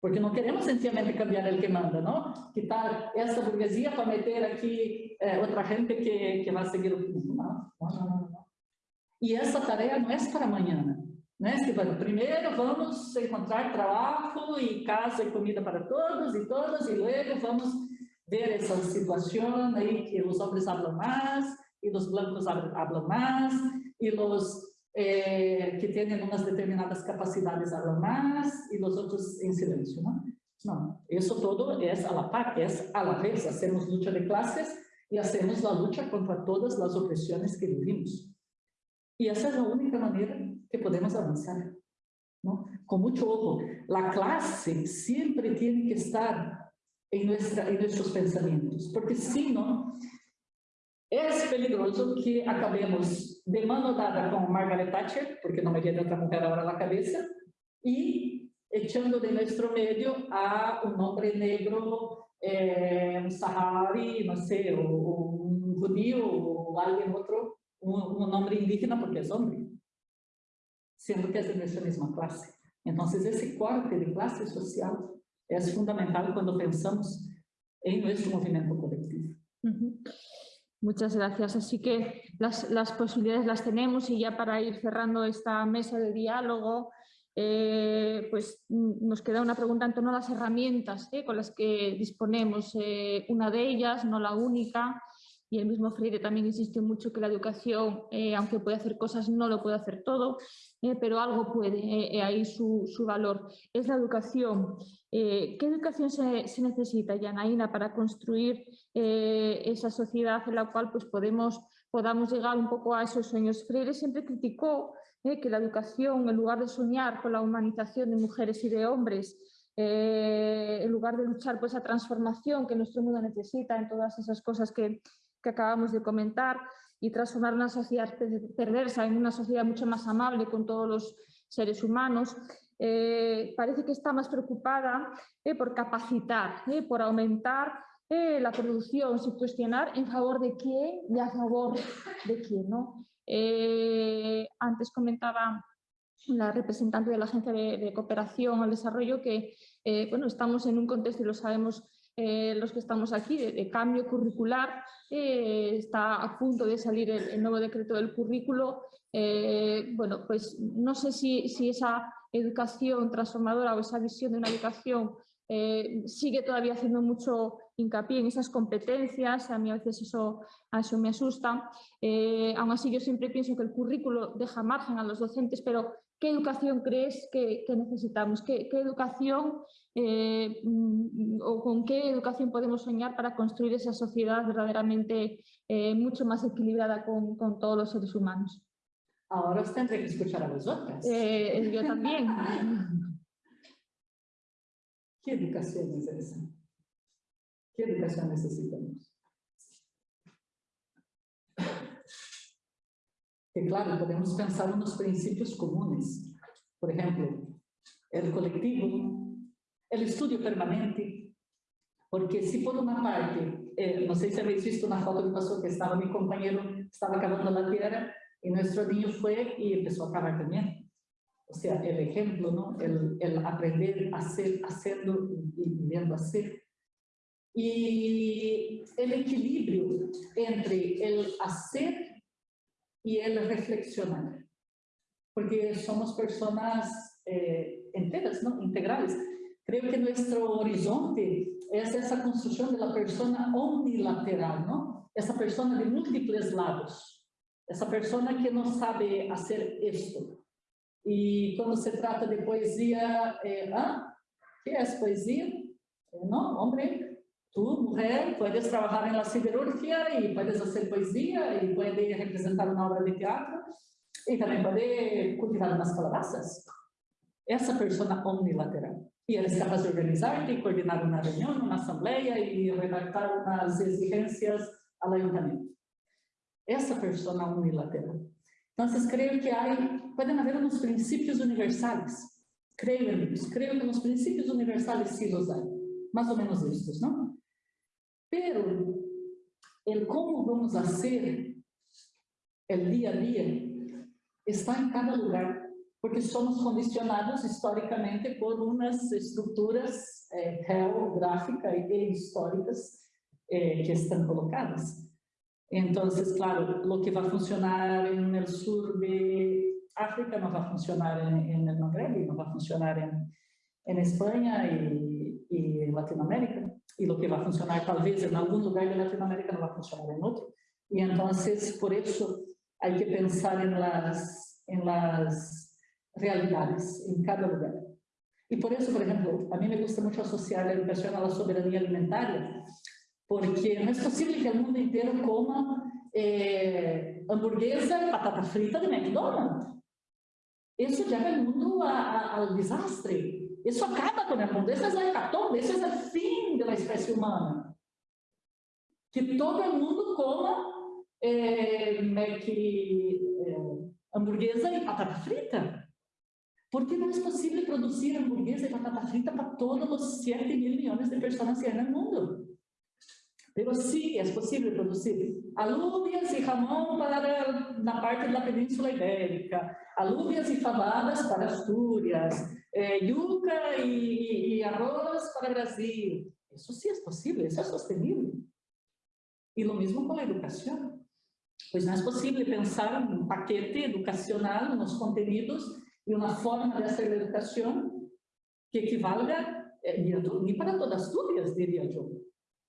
Porque não queremos sencillamente cambiar el que manda, ¿no? Quitar essa burguesia para meter aqui eh, outra gente que, que vai seguir o... Não, não, não, não. E essa tarefa não é para amanhã. Né, Silvana? Primeiro vamos encontrar trabalho e casa e comida para todos e todas, e logo vamos ver essa situação aí que os homens falam mais, e os blancos falam mais, e os eh, que têm umas determinadas capacidades falam mais, e os outros em silêncio, não? Não, isso todo é a la par, é a la vez, hacemos luta de classes e hacemos a luta contra todas as opressões que vivimos. E essa é a única maneira que podemos avançar. ¿no? Con mucho ojo, la clase siempre tiene que estar en, nuestra, en nuestros pensamientos, porque si no, es peligroso que acabemos de mano dada con Margaret Thatcher, porque no me viene otra mujer ahora a la cabeza, y echando de nuestro medio a un hombre negro, eh, un sahari, no sé, o, o un judío, o alguien otro, un, indígena porque es hombre sendo que é da mesma classe. Então, esse corte de classe social é fundamental quando pensamos en nuestro movimiento colectivo. Uh -huh. Muchas gracias. Así que las, posibilidades las tenemos y ya para ir cerrando esta mesa de diálogo, eh, pues nos queda una pregunta en torno a las herramientas eh, con las que disponemos. Eh, una de ellas, no la única, y el mismo Freire también insiste mucho que la educación, eh, aunque puede hacer cosas, no lo puede hacer todo, eh, pero algo puede, eh, ahí su, su, valor. Es la educación. ¿Qué educación se, se, necesita, Yanaína, para construir esa sociedad en la cual pues, podemos, podamos llegar un poco a esos sueños? Freire siempre criticó que la educación, en lugar de soñar con la humanización de mujeres y de hombres, en lugar de luchar por esa transformación que nuestro mundo necesita en todas esas cosas que, que acabamos de comentar y transformar una sociedad perversa en una sociedad mucho más amable con todos los seres humanos, eh, parece que está más preocupada eh, por capacitar, eh, por aumentar la producción, sin cuestionar en favor de quién y a favor de quién. ¿no? Antes comentaba la representante de la Agencia de, Cooperación al Desarrollo que bueno, estamos en un contexto, y lo sabemos eh, los que estamos aquí, de, cambio curricular. Eh, está a punto de salir el, nuevo decreto del currículo. Eh, bueno, pues no sé si, si, esa educación transformadora o esa visión de una educación sigue todavía haciendo mucho hincapié en esas competencias, a mí a veces eso, eso me asusta. Aún así yo siempre pienso que el currículo deja margen a los docentes, pero ¿qué educación crees que, que necesitamos? ¿Qué, qué educación eh, o con qué educación podemos soñar para construir esa sociedad verdaderamente eh, mucho más equilibrada con, con, todos los seres humanos. Ahora os tendré que escuchar a vosotras. Eh, yo también. <laughs> ¿Qué educación es esa? ¿Qué educación necesitamos? Que claro, podemos pensar unos principios comunes. Por ejemplo, el colectivo, el estudio permanente, porque si por una parte, eh, no sé si habéis visto una foto que pasó que estaba mi compañero, estaba cavando la tierra y nuestro niño fue y empezó a cavar también. O sea, el ejemplo, ¿no? El, el aprender a hacer, haciendo y viendo hacer. Y el equilibrio entre el hacer y el reflexionar. Porque somos personas eh, enteras, ¿no? integrales. Creo que nuestro horizonte es esa construcción de la persona omnilateral, ¿no? Esa persona de múltiples lados. Esa persona que no sabe hacer esto. Y cuando se trata de poesía, eh, ¿ah? ¿qué es poesía? Eh, no, hombre, tú, mujer, puedes trabajar en la siderurgia y puedes hacer poesía y puedes representar una obra de teatro y también puede cultivar unas calabazas. Essa persona omnilateral. E ela é capaz de organizar e coordenar uma reunião, uma assembleia e redactar umas exigências ao ayuntamiento. Essa persona unilateral. Então, creio que há, podem haver uns princípios universais. Creio amigos, creio que nos princípios universais los há. Mais ou menos estes, não? Pero, el como vamos a ser el dia a dia está em cada lugar porque somos condicionados historicamente por unas estructuras eh, geográficas e históricas eh, que están colocadas. Entonces, claro, lo que va a funcionar en el sur de África no va a funcionar en, en el Magreb, no va a funcionar en, en España y, y, en Latinoamérica, y lo que va a funcionar tal vez en algún lugar de Latinoamérica no va a funcionar en otro. Y entonces, por eso, hay que pensar en las, en las realidades en cada lugar. Y por eso, por ejemplo, a mí me gusta mucho asociar la educación a la soberanía alimentaria, porque no es posible que el mundo entero coma eh, hamburguesa y patata frita de McDonald's. Eso lleva el mundo a, a, al desastre. Eso acaba con el mundo. Esa es la hecatombe, ese es el fin de la especie humana. Que todo mundo coma eh, Mac, eh, hamburguesa y patata frita. Porque não é possível produzir hamburguesa e batata frita para todos os 7 mil milhões de pessoas que há no mundo. Mas sim, é possível produzir alúbias e jamão para na parte da Península Ibérica, alúbias e favadas para Astúrias, eh, yuca e, e arroz para Brasil. Isso sim é possível, isso é sostenível. E o mesmo com a educação. Pois não é possível pensar um paquete educacional nos conteúdos y una forma de hacer la educación que equivalga eh, ni para todas Asturias, diría yo.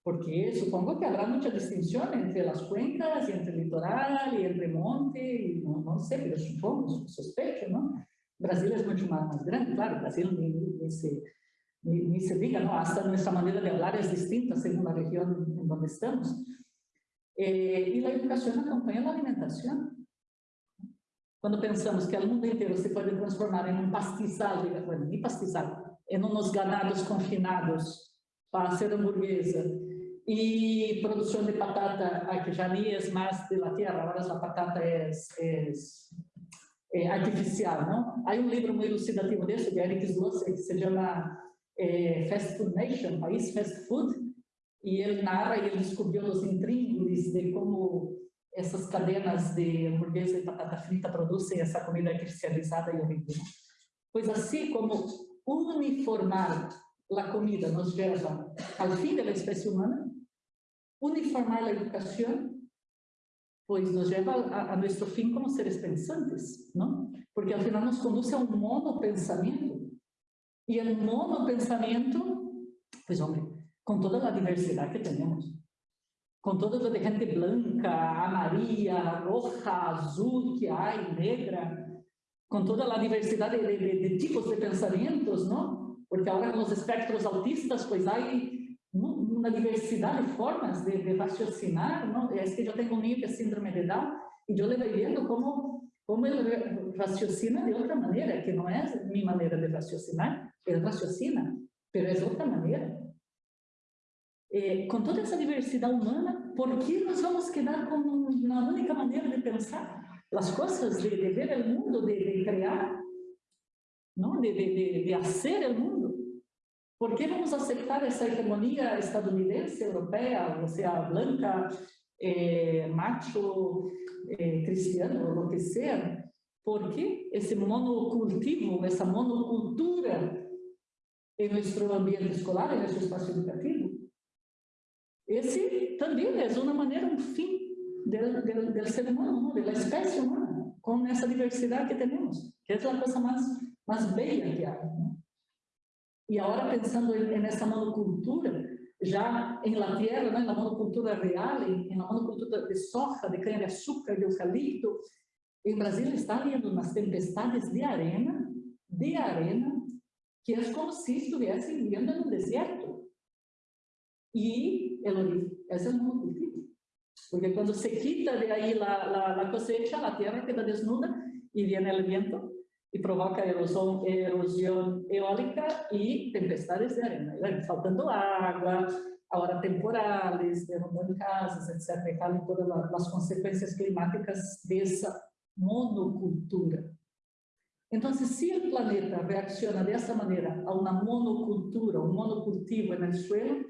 Porque supongo que habrá mucha distinción entre las cuencas y entre el litoral y el remonte, y no, no sé, pero supongo, sospecho, ¿no? Es mucho más, más grande, claro, Brasil ni, se, ni, se diga, ¿no? Hasta nuestra manera de hablar es distinta según la región en donde estamos. Eh, y la educación acompaña la alimentación. Quando pensamos que o mundo inteiro se pode transformar em um pastizal, bueno, nem pastizal, em uns ganados confinados para ser hamburguesa e produção de patata, que já nem é mais de la tierra, agora a patata é, é, artificial, não? Há um livro muito elucidativo desse, de Eric Slosser, que se chama é, Fast Food Nation, País Fast Food, e ele narra e ele descobriu os intríngulis de como essas cadenas de hamburguesa e batata frita produzem essa comida artificializada e horrível. Pois assim como uniformar a comida nos leva ao fim da espécie humana, uniformar a educação, pois nos leva a, a nosso fim como seres pensantes, não? Porque ao final nos conduz a um monopensamento. E o monopensamento, pois homem, com toda a diversidade que temos, com toda a gente branca, amarilla, roja, azul que há, negra, com toda a diversidade de, de, de, tipos de pensamentos, não? Porque agora nos espectros autistas, pois há uma diversidade de formas de, de raciocinar, não? É que eu tenho um que é síndrome de Down, e eu le vendo como, como ele raciocina de outra maneira, que não é minha maneira de raciocinar, ele raciocina, mas é outra maneira. Eh, com toda essa diversidade humana, por que nós vamos quedar com uma única maneira de pensar as coisas, de, de ver o mundo, de, de criar, não? De, de, de, fazer o mundo? Por que vamos aceitar essa hegemonia estadunidense, europeia, ou seja, branca, eh, macho, eh, cristiano, o que seja? Porque esse monocultivo, essa monocultura em nosso ambiente escolar, em nosso espaço educativo, esse também é uma maneira, um fim do, do ser humano, da espécie humana, com essa diversidade que temos, que é a coisa mais, mais bela que há. Né? E agora, pensando nessa monocultura, já em la tierra, né, na monocultura real, em, na monocultura de soja, de cana-de-açúcar, de eucalipto, em Brasília está havendo umas tempestades de arena, de arena, que é como se estivessem vivendo no deserto. E, Elodie, esse é o monocultivo. Porque quando se quita de aí la, la, la cosecha, a terra queda desnuda e vem o viento e provoca erosão, erosão eólica e tempestades de arena. Faltando água, agora temporales, derrubando casas, etc. E todas as consequências climáticas dessa monocultura. Então, se o planeta reacciona dessa maneira a uma monocultura, um monocultivo no suelo,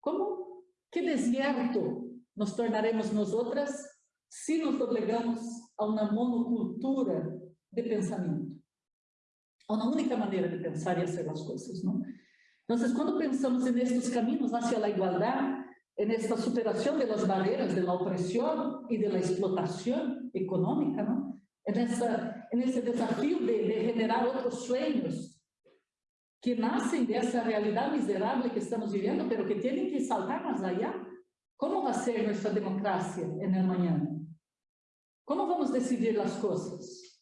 como que deserto nos tornaremos nós outras se nos doblegamos a uma monocultura de pensamento. A uma única maneira de pensar e fazer as coisas, não? Então, quando pensamos nestes caminhos hacia a igualdade, nesta superação das barreiras da opressão e da explotação econômica, não? Nessa, nesse desafio de, de generar outros sonhos que nascem dessa realidade miserável que estamos vivendo, mas que têm que saltar mais allá. Como vai ser nossa democracia no amanhã? Como vamos decidir as coisas?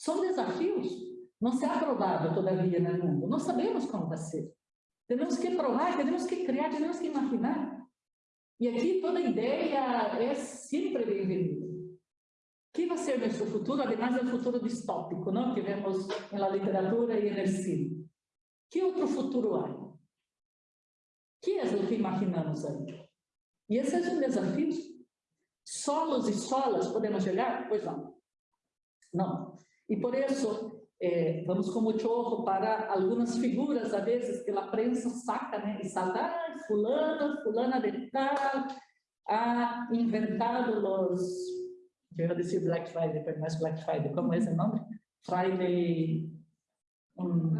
São desafios. Não se ha todavia no mundo. Não sabemos como vai ser. Temos que provar, temos que criar, temos que imaginar. E aqui toda ideia é sempre bem-vinda. O que vai ser nosso futuro, además do futuro distópico, não? que vemos na literatura e no cinema? Que outro futuro há? Que é o que imaginamos aí? E esse é um desafio. Solos e solas podemos chegar? Pois não. Não. E por isso, eh, vamos com muito ojo para algumas figuras, às vezes, que a prensa saca, né? E salta, ah, fulano, fulana de tal, ha inventado os... Eu ia dizer Black Friday, mas mais Black Friday, como é esse nome? Friday... Um,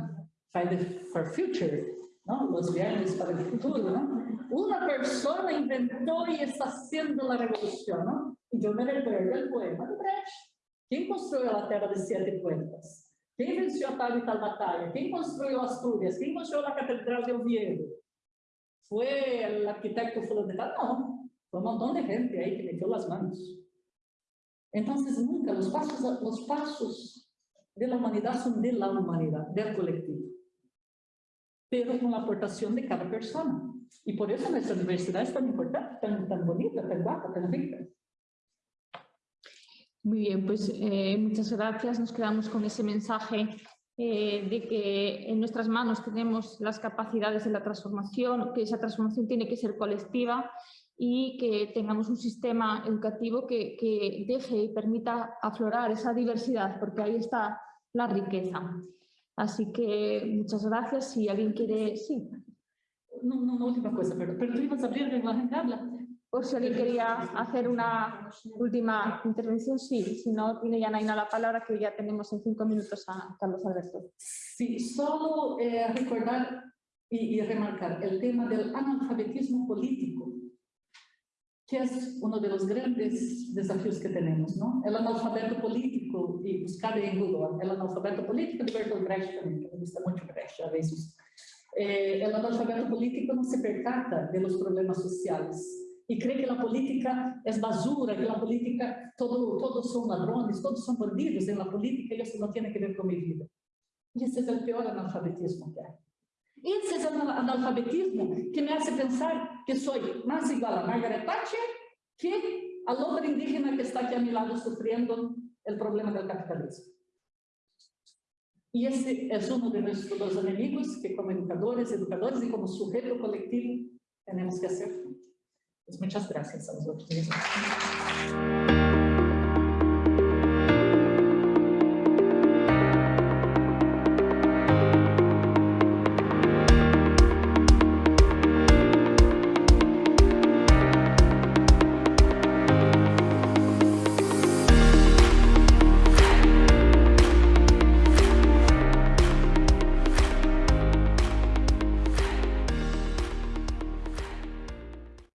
Friday for Future, não? Os viernes para o futuro, não? Uma pessoa inventou e está sendo a revolução, não? E eu me recuerdo o poema de Brecht. Quem construiu a Terra de Sete Puertas? Quem venceu a tal e tal batalha? Quem construiu Astúrias? Quem construiu a Catedral de Oviedo? Foi o arquiteto fulano de tal? Não. Foi um montão de gente aí que meteu as mãos. Então, nunca, os passos, os passos da humanidade são da humanidade, do coletivo. Pero com a aportação de cada pessoa. E por isso nossa universidade é tão importante, tão, tão bonita, tão guapa, tão rica. Muy bien, pues eh, muchas gracias. Nos quedamos con ese mensaje eh, de que en nuestras manos tenemos las capacidades de la transformación, que esa transformación tiene que ser colectiva y que tengamos un sistema educativo que, deje y permita aflorar esa diversidad, porque ahí está la riqueza. Así que muchas gracias. Si alguien quiere... Sí. No, no, no última cosa, pero, pero tú ibas a abrir la habla. Por si alguien quería hacer una última intervención, sí. Si no, tiene ya Naina la palabra, que ya tenemos en cinco minutos a Carlos Alberto. Sí, solo eh, recordar y, y, remarcar el tema del analfabetismo político, que es uno de los grandes desafíos que tenemos, ¿no? El analfabeto político, y buscar en Google, el analfabeto político de Bertolt Brecht también, que me gusta mucho Brecht a veces. Eh, el analfabeto político no se percata de los problemas sociales, e crê que a política é basura, que a política todo, todos são ladrões, todos são bandidos na política e isso não tem que ver com minha vida. E esse é o pior analfabetismo que há. Esse é o analfabetismo que me hace pensar que sou mais igual a Margaret Thatcher que a loura indígena que está aqui a meu lado sofrendo el problema del capitalismo. Y ese es uno de nuestros enemigos que como educadores, educadores y como sujeto colectivo tenemos que hacer. Pues muchas gracias a vosotros.